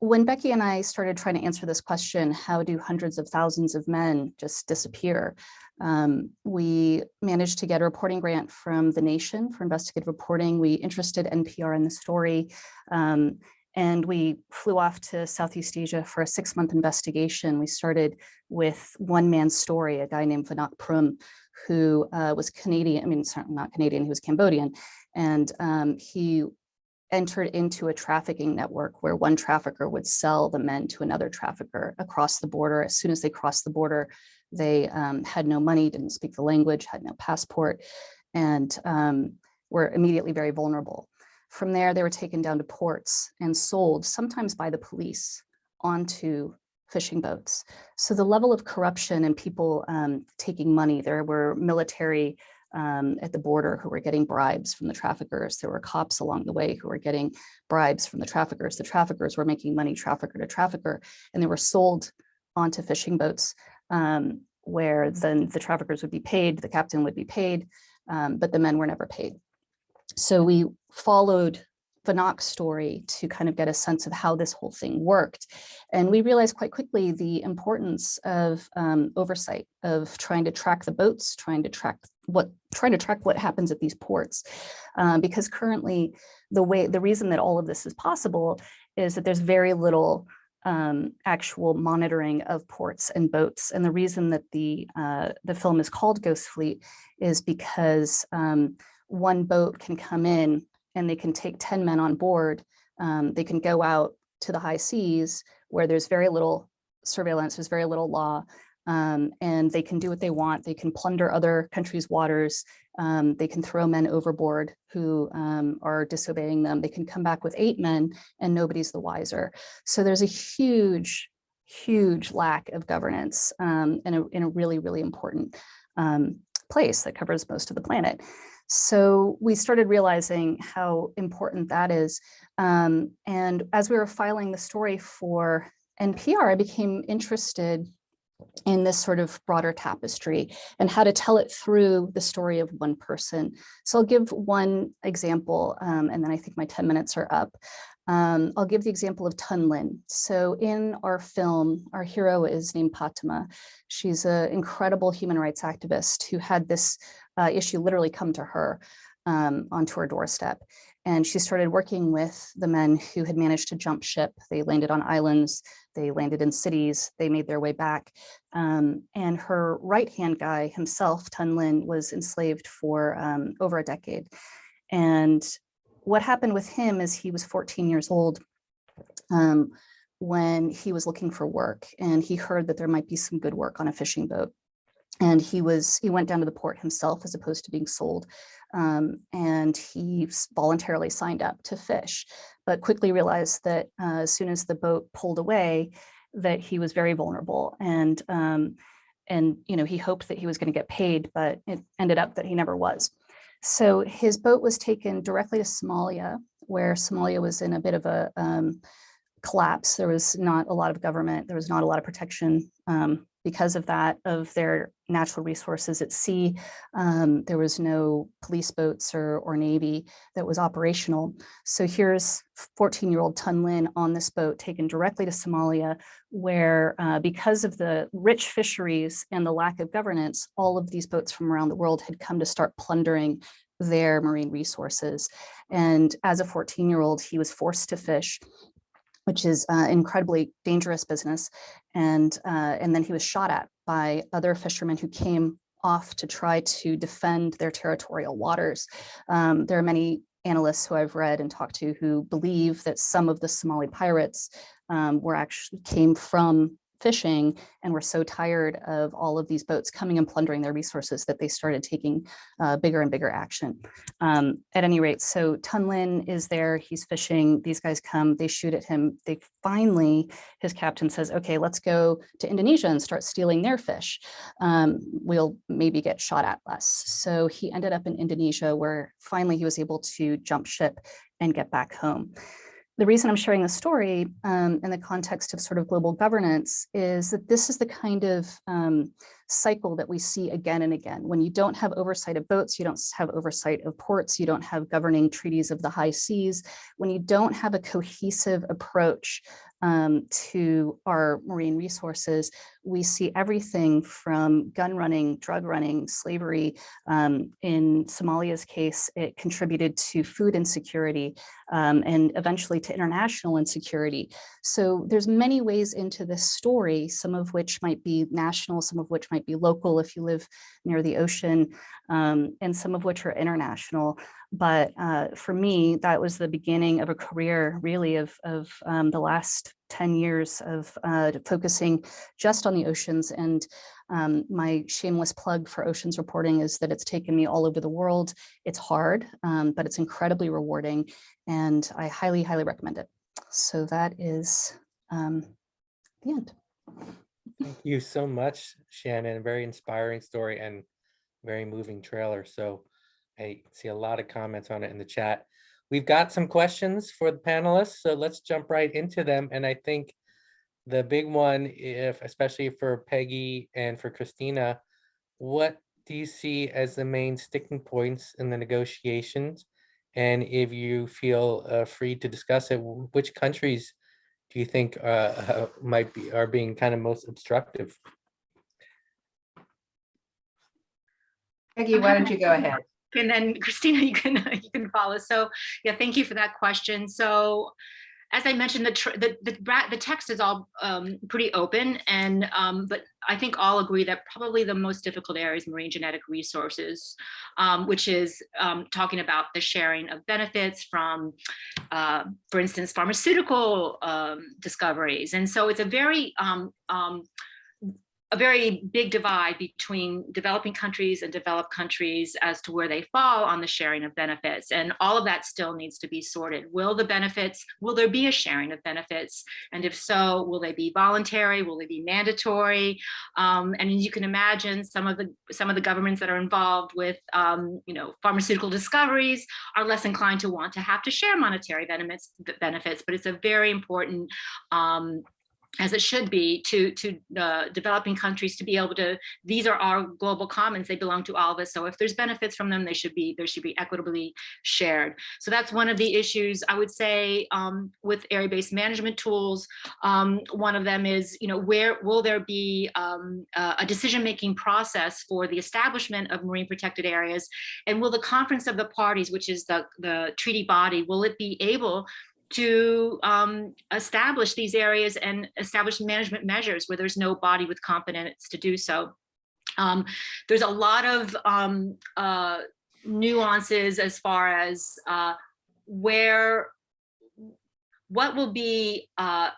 when Becky and I started trying to answer this question, how do hundreds of thousands of men just disappear? Um, we managed to get a reporting grant from The Nation for investigative reporting. We interested NPR in the story. Um, and we flew off to Southeast Asia for a six month investigation. We started with one man's story, a guy named Vannak Prum, who uh, was Canadian, I mean, certainly not Canadian, he was Cambodian. And um, he entered into a trafficking network where one trafficker would sell the men to another trafficker across the border. As soon as they crossed the border, they um, had no money, didn't speak the language, had no passport, and um, were immediately very vulnerable. From there, they were taken down to ports and sold, sometimes by the police, onto fishing boats. So the level of corruption and people um, taking money, there were military um, at the border who were getting bribes from the traffickers. There were cops along the way who were getting bribes from the traffickers. The traffickers were making money trafficker to trafficker, and they were sold onto fishing boats um, where then the traffickers would be paid, the captain would be paid, um, but the men were never paid. So we followed Vannak's story to kind of get a sense of how this whole thing worked. And we realized quite quickly the importance of um, oversight, of trying to track the boats, trying to track what, trying to track what happens at these ports. Um, because currently the way, the reason that all of this is possible is that there's very little um, actual monitoring of ports and boats. And the reason that the, uh, the film is called Ghost Fleet is because um, one boat can come in and they can take 10 men on board. Um, they can go out to the high seas where there's very little surveillance, there's very little law. Um, and they can do what they want. They can plunder other countries' waters. Um, they can throw men overboard who um, are disobeying them. They can come back with eight men and nobody's the wiser. So there's a huge, huge lack of governance um, in, a, in a really, really important um, place that covers most of the planet. So we started realizing how important that is. Um, and as we were filing the story for NPR, I became interested in this sort of broader tapestry and how to tell it through the story of one person. So I'll give one example um, and then I think my 10 minutes are up. Um, I'll give the example of Tun Lin. So in our film, our hero is named Patima. She's an incredible human rights activist who had this uh, issue literally come to her um, onto her doorstep. And she started working with the men who had managed to jump ship. They landed on islands, they landed in cities, they made their way back. Um, and her right-hand guy himself, Tun Lin, was enslaved for um, over a decade. And what happened with him is he was 14 years old um, when he was looking for work and he heard that there might be some good work on a fishing boat. And he was he went down to the port himself as opposed to being sold. Um, and he voluntarily signed up to fish, but quickly realized that uh, as soon as the boat pulled away, that he was very vulnerable. And um, and you know he hoped that he was going to get paid, but it ended up that he never was. So his boat was taken directly to Somalia, where Somalia was in a bit of a um, collapse. There was not a lot of government. There was not a lot of protection um, because of that, of their natural resources at sea. Um, there was no police boats or, or Navy that was operational. So here's 14-year-old Tun Lin on this boat taken directly to Somalia, where uh, because of the rich fisheries and the lack of governance, all of these boats from around the world had come to start plundering their marine resources. And as a 14-year-old, he was forced to fish which is uh, incredibly dangerous business. And, uh, and then he was shot at by other fishermen who came off to try to defend their territorial waters. Um, there are many analysts who I've read and talked to who believe that some of the Somali pirates um, were actually came from fishing and were so tired of all of these boats coming and plundering their resources that they started taking uh, bigger and bigger action. Um, at any rate, so Tun Lin is there, he's fishing, these guys come, they shoot at him. They finally, his captain says, okay, let's go to Indonesia and start stealing their fish. Um, we'll maybe get shot at less. So he ended up in Indonesia where finally he was able to jump ship and get back home the reason I'm sharing the story um, in the context of sort of global governance is that this is the kind of um, cycle that we see again and again. When you don't have oversight of boats, you don't have oversight of ports, you don't have governing treaties of the high seas, when you don't have a cohesive approach um, to our marine resources, we see everything from gun running, drug running, slavery. Um, in Somalia's case, it contributed to food insecurity um, and eventually to international insecurity. So there's many ways into this story, some of which might be national, some of which might be local if you live near the ocean, um, and some of which are international. But uh, for me, that was the beginning of a career really of, of um, the last 10 years of uh, focusing just on the oceans. And um, my shameless plug for oceans reporting is that it's taken me all over the world. It's hard, um, but it's incredibly rewarding. And I highly, highly recommend it. So that is um, the end. Thank you so much, Shannon. Very inspiring story and very moving trailer. So I see a lot of comments on it in the chat. We've got some questions for the panelists, so let's jump right into them. And I think the big one, if especially for Peggy and for Kristina, what do you see as the main sticking points in the negotiations? And if you feel uh, free to discuss it, which countries do you think uh, uh, might be are being kind of most obstructive? Peggy, why don't you go ahead? And then Kristina, you can you can follow. So yeah, thank you for that question. So as I mentioned, the the, the the text is all um, pretty open, and um, but I think all agree that probably the most difficult area is marine genetic resources, um, which is um, talking about the sharing of benefits from, uh, for instance, pharmaceutical um, discoveries, and so it's a very um, a very big divide between developing countries and developed countries as to where they fall on the sharing of benefits. And all of that still needs to be sorted. Will the benefits, will there be a sharing of benefits? And if so, will they be voluntary? Will they be mandatory? Um, and as you can imagine, some of the some of the governments that are involved with um, you know, pharmaceutical discoveries are less inclined to want to have to share monetary benefits, benefits but it's a very important um, as it should be to to uh, developing countries to be able to these are our global commons they belong to all of us. So if there's benefits from them they should be there should be equitably shared. So that's one of the issues i would say um, with area-based management tools. Um, one of them is you know where will there be um, a decision-making process for the establishment of marine protected areas? And will the conference of the parties which is the the treaty body will it be able to um, establish these areas and establish management measures where there's no body with competence to do so. Um, there's a lot of um, uh, nuances as far as uh, where, what will be, uh,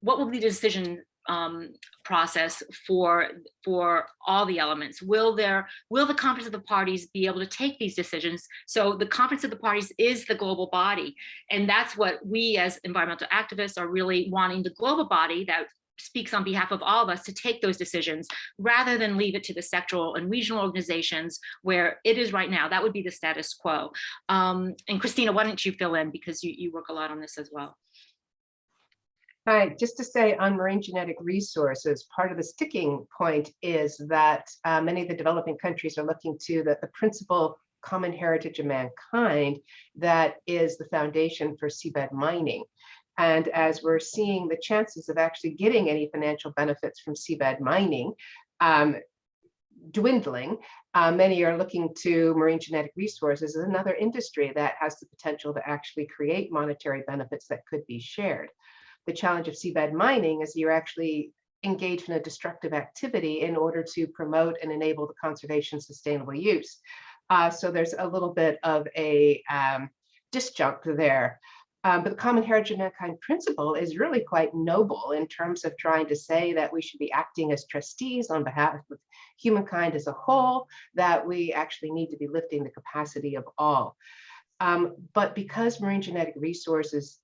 what will be the decision um, process for for all the elements. Will there will the conference of the parties be able to take these decisions? So the conference of the parties is the global body and that's what we as environmental activists are really wanting the global body that speaks on behalf of all of us to take those decisions rather than leave it to the sectoral and regional organizations where it is right now. That would be the status quo. Um, and Kristina why don't you fill in because you, you work a lot on this as well Hi, just to say on marine genetic resources, part of the sticking point is that uh, many of the developing countries are looking to the, the principle common heritage of mankind that is the foundation for seabed mining. And as we're seeing the chances of actually getting any financial benefits from seabed mining um, dwindling, uh, many are looking to marine genetic resources as another industry that has the potential to actually create monetary benefits that could be shared the challenge of seabed mining is you're actually engaged in a destructive activity in order to promote and enable the conservation sustainable use. Uh, so there's a little bit of a um, disjunct there. Um, but the common heritage of mankind principle is really quite noble in terms of trying to say that we should be acting as trustees on behalf of humankind as a whole, that we actually need to be lifting the capacity of all. Um, but because marine genetic resources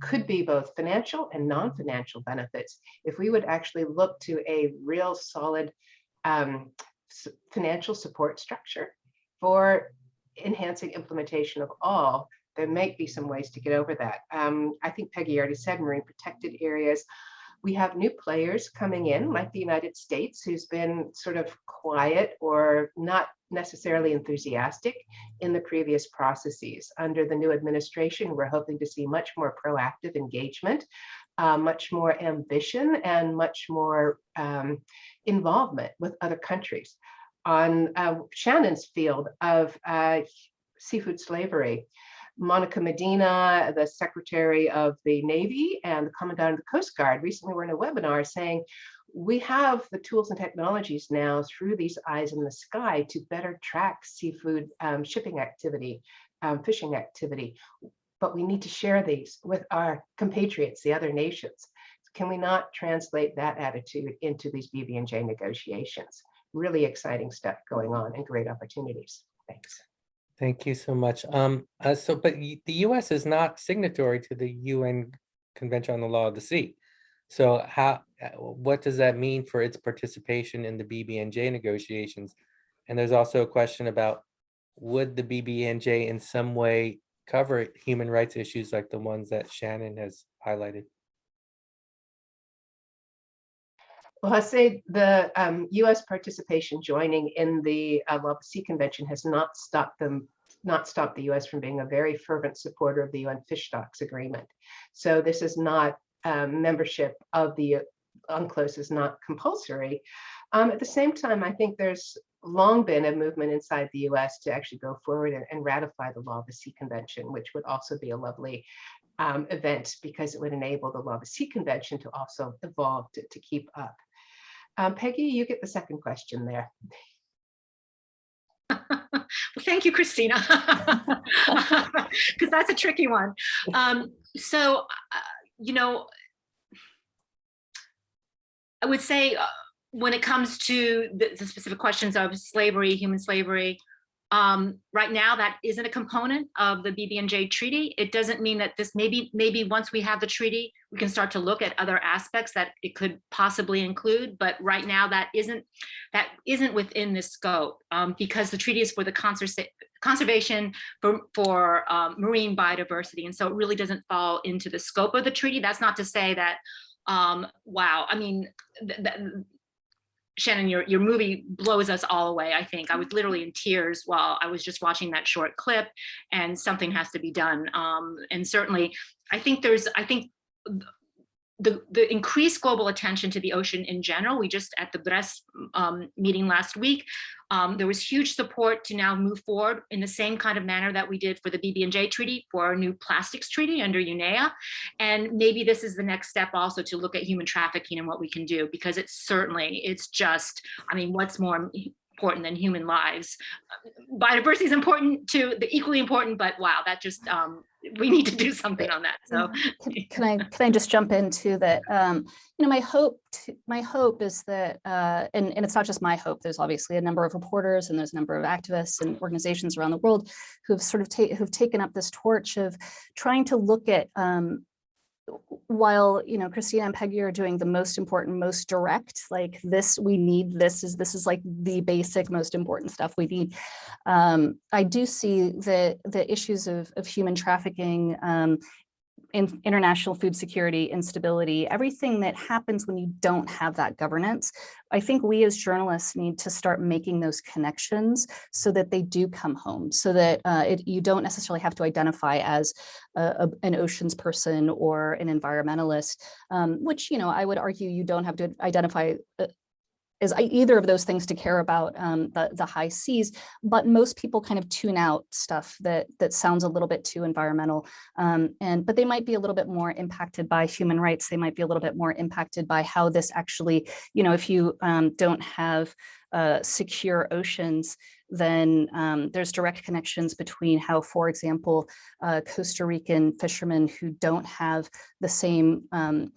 could be both financial and non-financial benefits. If we would actually look to a real solid um, financial support structure for enhancing implementation of all, there might be some ways to get over that. Um, I think Peggy already said marine protected areas we have new players coming in, like the United States, who's been sort of quiet or not necessarily enthusiastic in the previous processes. Under the new administration, we're hoping to see much more proactive engagement, uh, much more ambition, and much more um, involvement with other countries. On uh, Shannon's field of uh, seafood slavery, Monica Medina, the Secretary of the Navy and the Commandant of the Coast Guard recently were in a webinar saying, we have the tools and technologies now through these eyes in the sky to better track seafood um, shipping activity, um, fishing activity, but we need to share these with our compatriots, the other nations. Can we not translate that attitude into these BBNJ negotiations? Really exciting stuff going on and great opportunities. Thanks. Thank you so much. Um, uh, so, but the U.S. is not signatory to the UN Convention on the Law of the Sea. So, how, uh, what does that mean for its participation in the BBNJ negotiations? And there's also a question about would the BBNJ in some way cover human rights issues like the ones that Shannon has highlighted? Well, I say the um, U.S. participation joining in the uh, Law of the Sea Convention has not stopped them, not stopped the U.S. from being a very fervent supporter of the UN Fish Stocks Agreement. So this is not um, membership of the UNCLOS is not compulsory. Um, at the same time, I think there's long been a movement inside the US to actually go forward and, and ratify the Law of the Sea Convention, which would also be a lovely um, event because it would enable the Law of the Sea Convention to also evolve to, to keep up. Um, Peggy, you get the second question there. well, thank you, Kristina, because that's a tricky one. Um, so, uh, you know, I would say uh, when it comes to the, the specific questions of slavery, human slavery, um, right now that isn't a component of the BBNJ treaty. It doesn't mean that this maybe maybe once we have the treaty, we can start to look at other aspects that it could possibly include. But right now that isn't that isn't within this scope um, because the treaty is for the conserva conservation for, for um, marine biodiversity. And so it really doesn't fall into the scope of the treaty. That's not to say that, um, wow, I mean, th th Shannon, your, your movie blows us all away, I think. I was literally in tears while I was just watching that short clip and something has to be done. Um, and certainly, I think there's, I think the, the increased global attention to the ocean in general, we just at the Brest um, meeting last week, um, there was huge support to now move forward in the same kind of manner that we did for the BBNJ treaty for our new plastics treaty under UNEA. And maybe this is the next step also to look at human trafficking and what we can do, because it's certainly, it's just, I mean, what's more important than human lives. Biodiversity is important too, the equally important, but wow, that just, um, we need to do something on that. So can, can I can I just jump into that? Um, you know, my hope to, my hope is that, uh, and, and it's not just my hope. There's obviously a number of reporters and there's a number of activists and organizations around the world who have sort of ta who've taken up this torch of trying to look at um, while you know Kristina and Peggy are doing the most important, most direct, like this, we need this is this is like the basic, most important stuff we need. Um, I do see the the issues of of human trafficking um, in international food security, instability, everything that happens when you don't have that governance. I think we as journalists need to start making those connections so that they do come home, so that uh, it, you don't necessarily have to identify as a, a, an oceans person or an environmentalist, um, which, you know, I would argue you don't have to identify uh, is either of those things to care about um, the, the high seas, but most people kind of tune out stuff that that sounds a little bit too environmental. Um, and but they might be a little bit more impacted by human rights. They might be a little bit more impacted by how this actually, you know, if you um, don't have uh, secure oceans, then um, there's direct connections between how, for example, uh, Costa Rican fishermen who don't have the same um,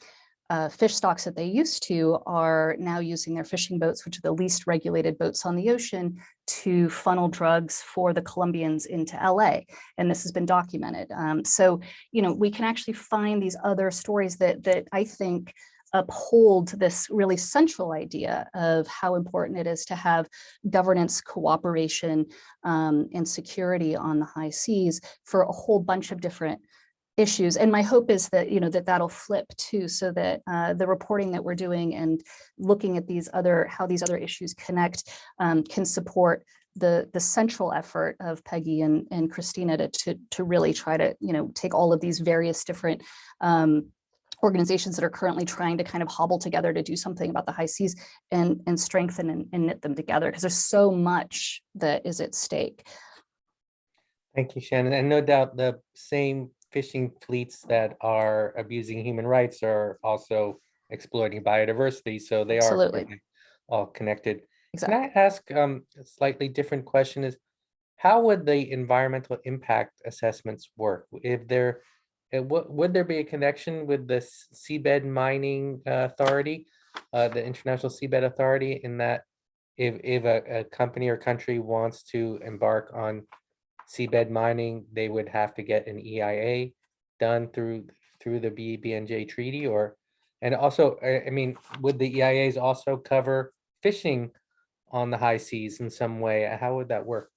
uh, fish stocks that they used to are now using their fishing boats, which are the least regulated boats on the ocean, to funnel drugs for the Colombians into LA. And this has been documented. Um, so, you know, we can actually find these other stories that, that I think uphold this really central idea of how important it is to have governance, cooperation, um, and security on the high seas for a whole bunch of different issues. And my hope is that, you know, that that'll flip too, so that uh, the reporting that we're doing and looking at these other, how these other issues connect um, can support the the central effort of Peggy and, and Kristina to, to, to really try to, you know, take all of these various different um, organizations that are currently trying to kind of hobble together to do something about the high seas and, and strengthen and, and knit them together because there's so much that is at stake. Thank you, Shannon. And no doubt the same fishing fleets that are abusing human rights are also exploiting biodiversity. So they Absolutely. are all connected. Exactly. Can I ask um, a slightly different question is, how would the environmental impact assessments work? If there, uh, would there be a connection with the Seabed Mining uh, Authority, uh, the International Seabed Authority in that if, if a, a company or country wants to embark on seabed mining, they would have to get an EIA done through through the BBNJ treaty or and also I, mean would the EIAs also cover fishing on the high seas in some way? How would that work?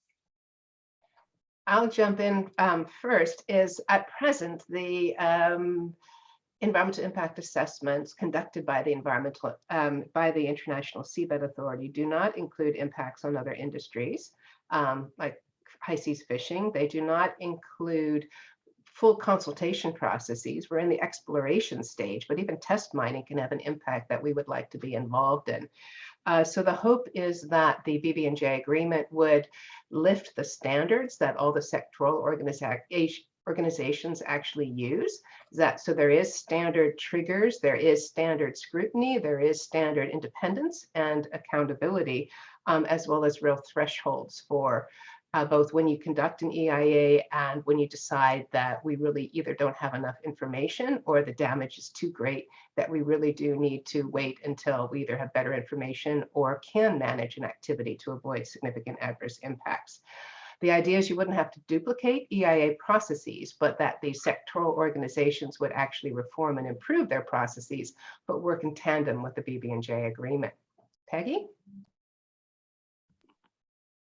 I'll jump in um, first is at present the um, environmental impact assessments conducted by the environmental um, by the International Seabed Authority do not include impacts on other industries um, like seas fishing. They do not include full consultation processes. We're in the exploration stage, but even test mining can have an impact that we would like to be involved in. Uh, so the hope is that the BBNJ agreement would lift the standards that all the sectoral organizations actually use. That so there is standard triggers, there is standard scrutiny, there is standard independence and accountability, um, as well as real thresholds for uh, both when you conduct an EIA and when you decide that we really either don't have enough information or the damage is too great that we really do need to wait until we either have better information or can manage an activity to avoid significant adverse impacts. The idea is you wouldn't have to duplicate EIA processes, but that the sectoral organizations would actually reform and improve their processes, but work in tandem with the BBNJ agreement. Peggy?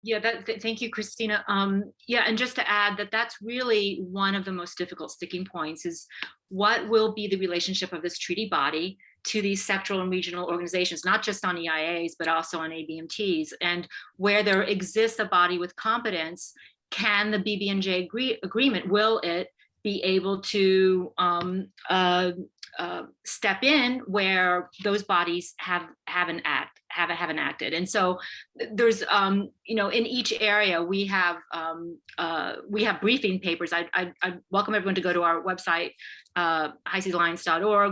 Yeah, that, th- thank you, Kristina. Um, yeah, and just to add that that's really one of the most difficult sticking points is what will be the relationship of this treaty body to these sectoral and regional organizations, not just on EIAs, but also on ABMTs, and where there exists a body with competence, can the BBNJ agree, agreement, will it be able to um, uh, uh, step in where those bodies have haven't act haven't haven't acted. And so there's um you know in each area we have um uh we have briefing papers. I i, I welcome everyone to go to our website uh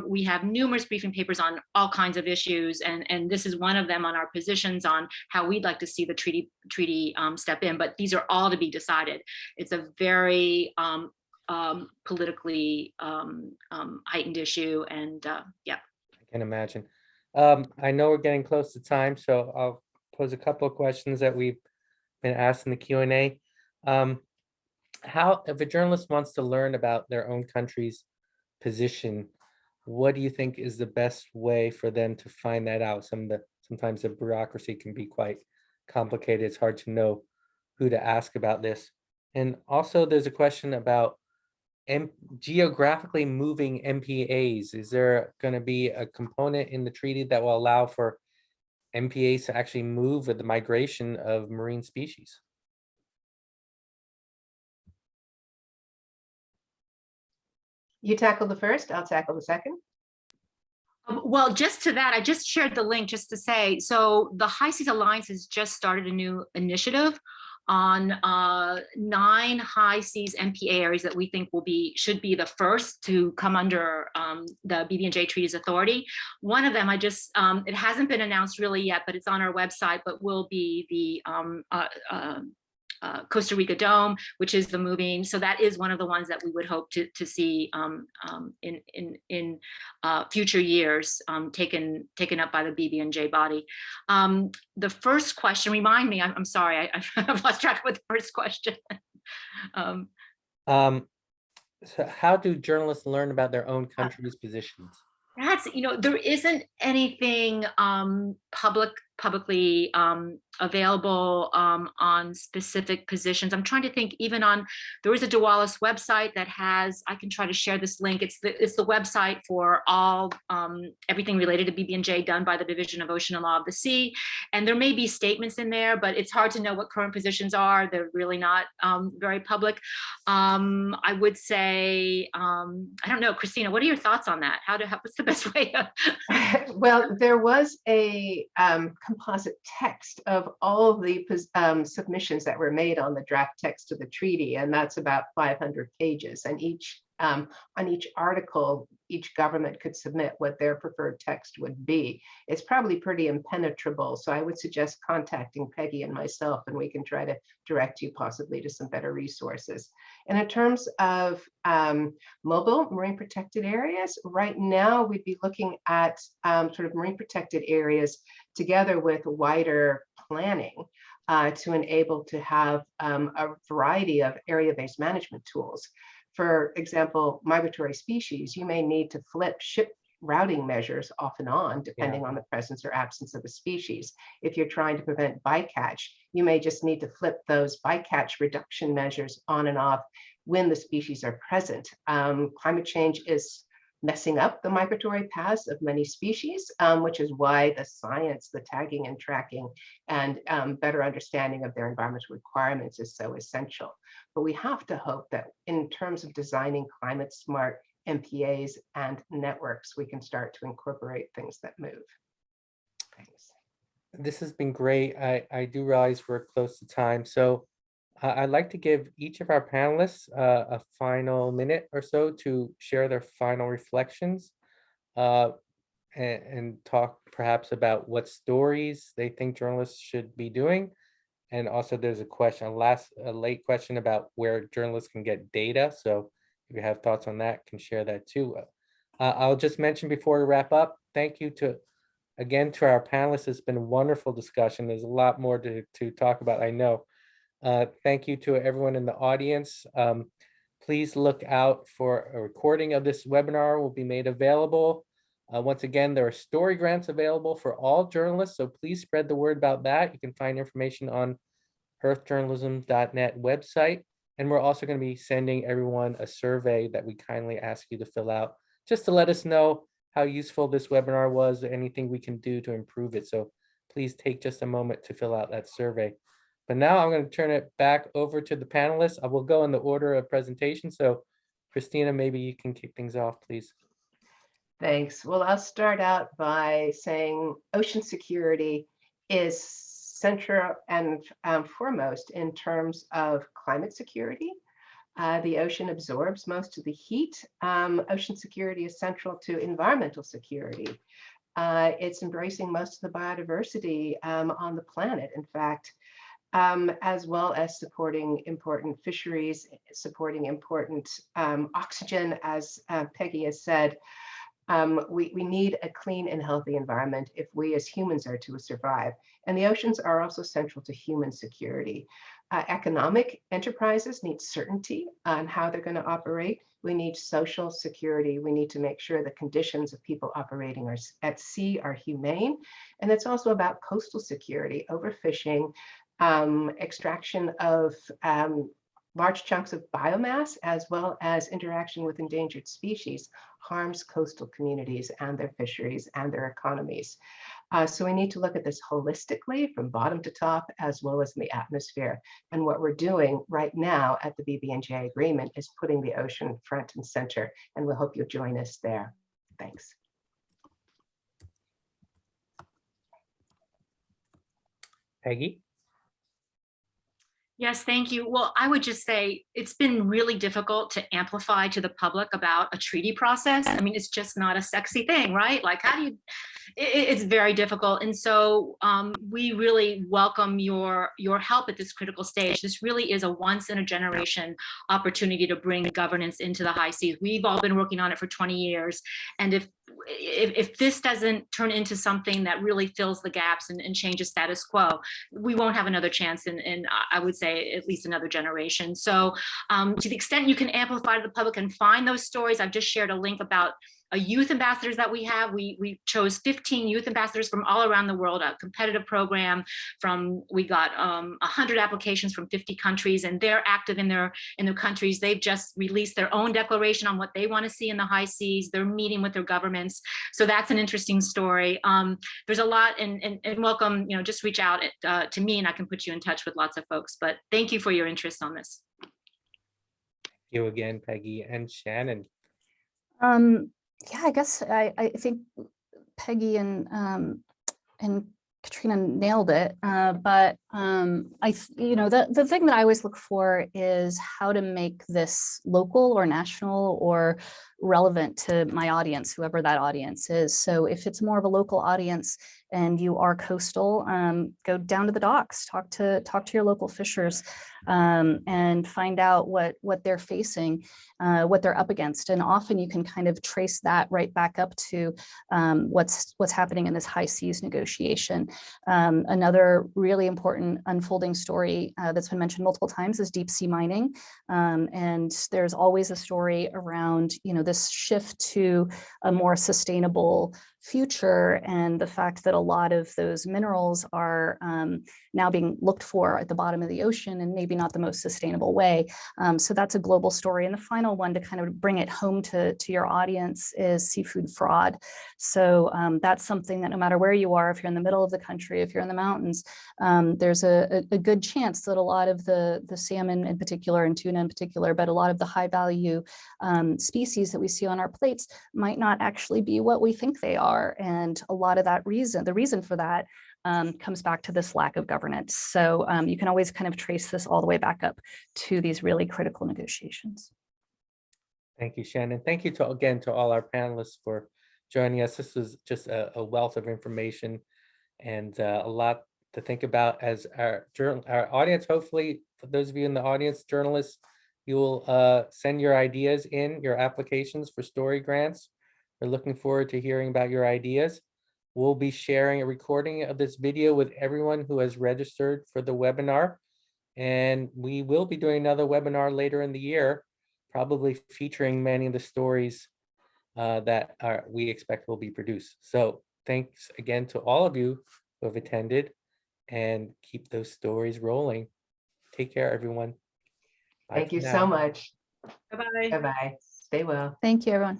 we have numerous briefing papers on all kinds of issues and and this is one of them on our positions on how we'd like to see the treaty treaty um step in but these are all to be decided. It's a very um um, politically um, um, heightened issue. And uh, yeah. I can imagine. Um, I know we're getting close to time, so I'll pose a couple of questions that we've been asked in the Q and A. Um, how, if a journalist wants to learn about their own country's position, what do you think is the best way for them to find that out? Some of the sometimes the bureaucracy can be quite complicated. It's hard to know who to ask about this. And also, there's a question about M geographically moving MPAs, is there going to be a component in the treaty that will allow for MPAs to actually move with the migration of marine species? You tackle the first, I'll tackle the second. Um, Well, just to that, I just shared the link just to say, so the High Seas Alliance has just started a new initiative on uh, nine high seas MPA areas that we think will be, should be the first to come under um, the BBNJ Treaties Authority. One of them, I just, um, it hasn't been announced really yet, but it's on our website, but will be the um, uh, uh, uh, Costa Rica Dome, which is the moving. So that is one of the ones that we would hope to, to see um, um, in, in, in uh, future years um, taken, taken up by the BBNJ body. Um, the first question, remind me, I'm, I'm sorry, I, I've lost track of the first question. um, Um, so how do journalists learn about their own country's positions? that's, you know, there isn't anything um, public publicly um, available um, on specific positions. I'm trying to think even on, there is a DOALOS website that has, I can try to share this link. It's the, it's the website for all, um, everything related to BBNJ done by the Division of Ocean and Law of the Sea. And there may be statements in there, but it's hard to know what current positions are. They're really not um, very public. Um, I would say, um, I don't know, Kristina, what are your thoughts on that? How to, what's the best way? Well, there was a composite text of all the um, submissions that were made on the draft text of the treaty, and that's about 500 pages. And each um, on each article, each government could submit what their preferred text would be. It's probably pretty impenetrable, so I would suggest contacting Peggy and myself, and we can try to direct you possibly to some better resources. And in terms of um, mobile marine protected areas, right now we'd be looking at um, sort of marine protected areas together with wider planning uh, to enable to have um, a variety of area-based management tools. For example, migratory species, you may need to flip ship routing measures off and on, depending on the presence or absence of a species. If you're trying to prevent bycatch, you may just need to flip those bycatch reduction measures on and off when the species are present. Um, climate change is messing up the migratory paths of many species, um, which is why the science, the tagging and tracking, and um, better understanding of their environmental requirements is so essential. But we have to hope that in terms of designing climate smart MPAs and networks, we can start to incorporate things that move. Thanks. This has been great. I, I do realize we're close to time, so uh, I'd like to give each of our panelists uh, a final minute or so to share their final reflections uh, and, and talk perhaps about what stories they think journalists should be doing And also there's a question, a last, a late question about where journalists can get data. So if you have thoughts on that, can share that too. Uh, I'll just mention before we wrap up, thank you to, again, to our panelists. It's been a wonderful discussion. There's a lot more to, to talk about, I know. Uh, thank you to everyone in the audience. Um, please look out for a recording of this webinar will be made available. Uh, once again, there are story grants available for all journalists, so please spread the word about that. You can find information on earthjournalism.net website. And we're also going to be sending everyone a survey that we kindly ask you to fill out, just to let us know how useful this webinar was, or anything we can do to improve it. So please take just a moment to fill out that survey. But now I'm going to turn it back over to the panelists. I will go in the order of presentation. So Kristina, maybe you can kick things off, please. Thanks. Well, I'll start out by saying ocean security is central and um, foremost in terms of climate security. Uh, the ocean absorbs most of the heat. Um, ocean security is central to environmental security. Uh, it's embracing most of the biodiversity um, on the planet. In fact, um, as well as supporting important fisheries, supporting important um, oxygen, as uh, Peggy has said, um, we, we need a clean and healthy environment if we as humans are to survive. And the oceans are also central to human security. Uh, economic enterprises need certainty on how they're going to operate. We need social security. We need to make sure the conditions of people operating are, at sea are humane. And it's also about coastal security, overfishing, um, extraction of um, large chunks of biomass, as well as interaction with endangered species, harms coastal communities and their fisheries and their economies. Uh, so we need to look at this holistically from bottom to top, as well as in the atmosphere. And what we're doing right now at the BBNJ agreement is putting the ocean front and center, and we hope you'll join us there. Thanks. Peggy? Yes, thank you. Well, I would just say it's been really difficult to amplify to the public about a treaty process. I mean, it's just not a sexy thing, right? Like, how do you, it, it's very difficult. And so um, we really welcome your, your help at this critical stage. This really is a once in a generation opportunity to bring governance into the high seas. We've all been working on it for 20 years. And if if, if, this doesn't turn into something that really fills the gaps and, and changes status quo, we won't have another chance in, in, I would say, at least another generation. So um, to the extent you can amplify to the public and find those stories, I've just shared a link about youth ambassadors that we have. We, we chose 15 youth ambassadors from all around the world, a competitive program from, we got um, 100 applications from 50 countries and they're active in their, in their countries. They've just released their own declaration on what they want to see in the high seas. They're meeting with their governments. So that's an interesting story. Um, there's a lot and, and, and, welcome, you know, just reach out uh, to me and I can put you in touch with lots of folks, but thank you for your interest on this. Thank you again, Peggy and Shannon. Um, yeah, I guess I, I think Peggy and um, and Kristina nailed it. Uh, but um, I, you know, the, the thing that I always look for is how to make this local or national or relevant to my audience, whoever that audience is. So if it's more of a local audience and you are coastal, um, go down to the docks, talk to talk to your local fishers um, and find out what what they're facing, uh, what they're up against. And often you can kind of trace that right back up to um, what's what's happening in this high seas negotiation. Um, another really important unfolding story uh, that's been mentioned multiple times is deep sea mining. Um, and there's always a story around, you know, this shift to a more sustainable future and the fact that a lot of those minerals are um, now being looked for at the bottom of the ocean and maybe not the most sustainable way. Um, so that's a global story. And the final one to kind of bring it home to, to your audience is seafood fraud. So um, that's something that no matter where you are, if you're in the middle of the country, if you're in the mountains, um, there's a, a, good chance that a lot of the, the salmon in particular and tuna in particular, but a lot of the high value um, species that we see on our plates might not actually be what we think they are are. And a lot of that reason, the reason for that um, comes back to this lack of governance. So um, you can always kind of trace this all the way back up to these really critical negotiations. Thank you, Shannon. Thank you to again to all our panelists for joining us. This was just a, a wealth of information and uh, a lot to think about as our journal, our audience, hopefully, for those of you in the audience, journalists, you will uh, send your ideas in, your applications for story grants. We're looking forward to hearing about your ideas. We'll be sharing a recording of this video with everyone who has registered for the webinar. And we will be doing another webinar later in the year, probably featuring many of the stories uh, that are, we expect will be produced. So thanks again to all of you who have attended and keep those stories rolling. Take care, everyone. Bye Thank you now. so much. Bye-bye. Bye-bye. Stay well. Thank you, everyone.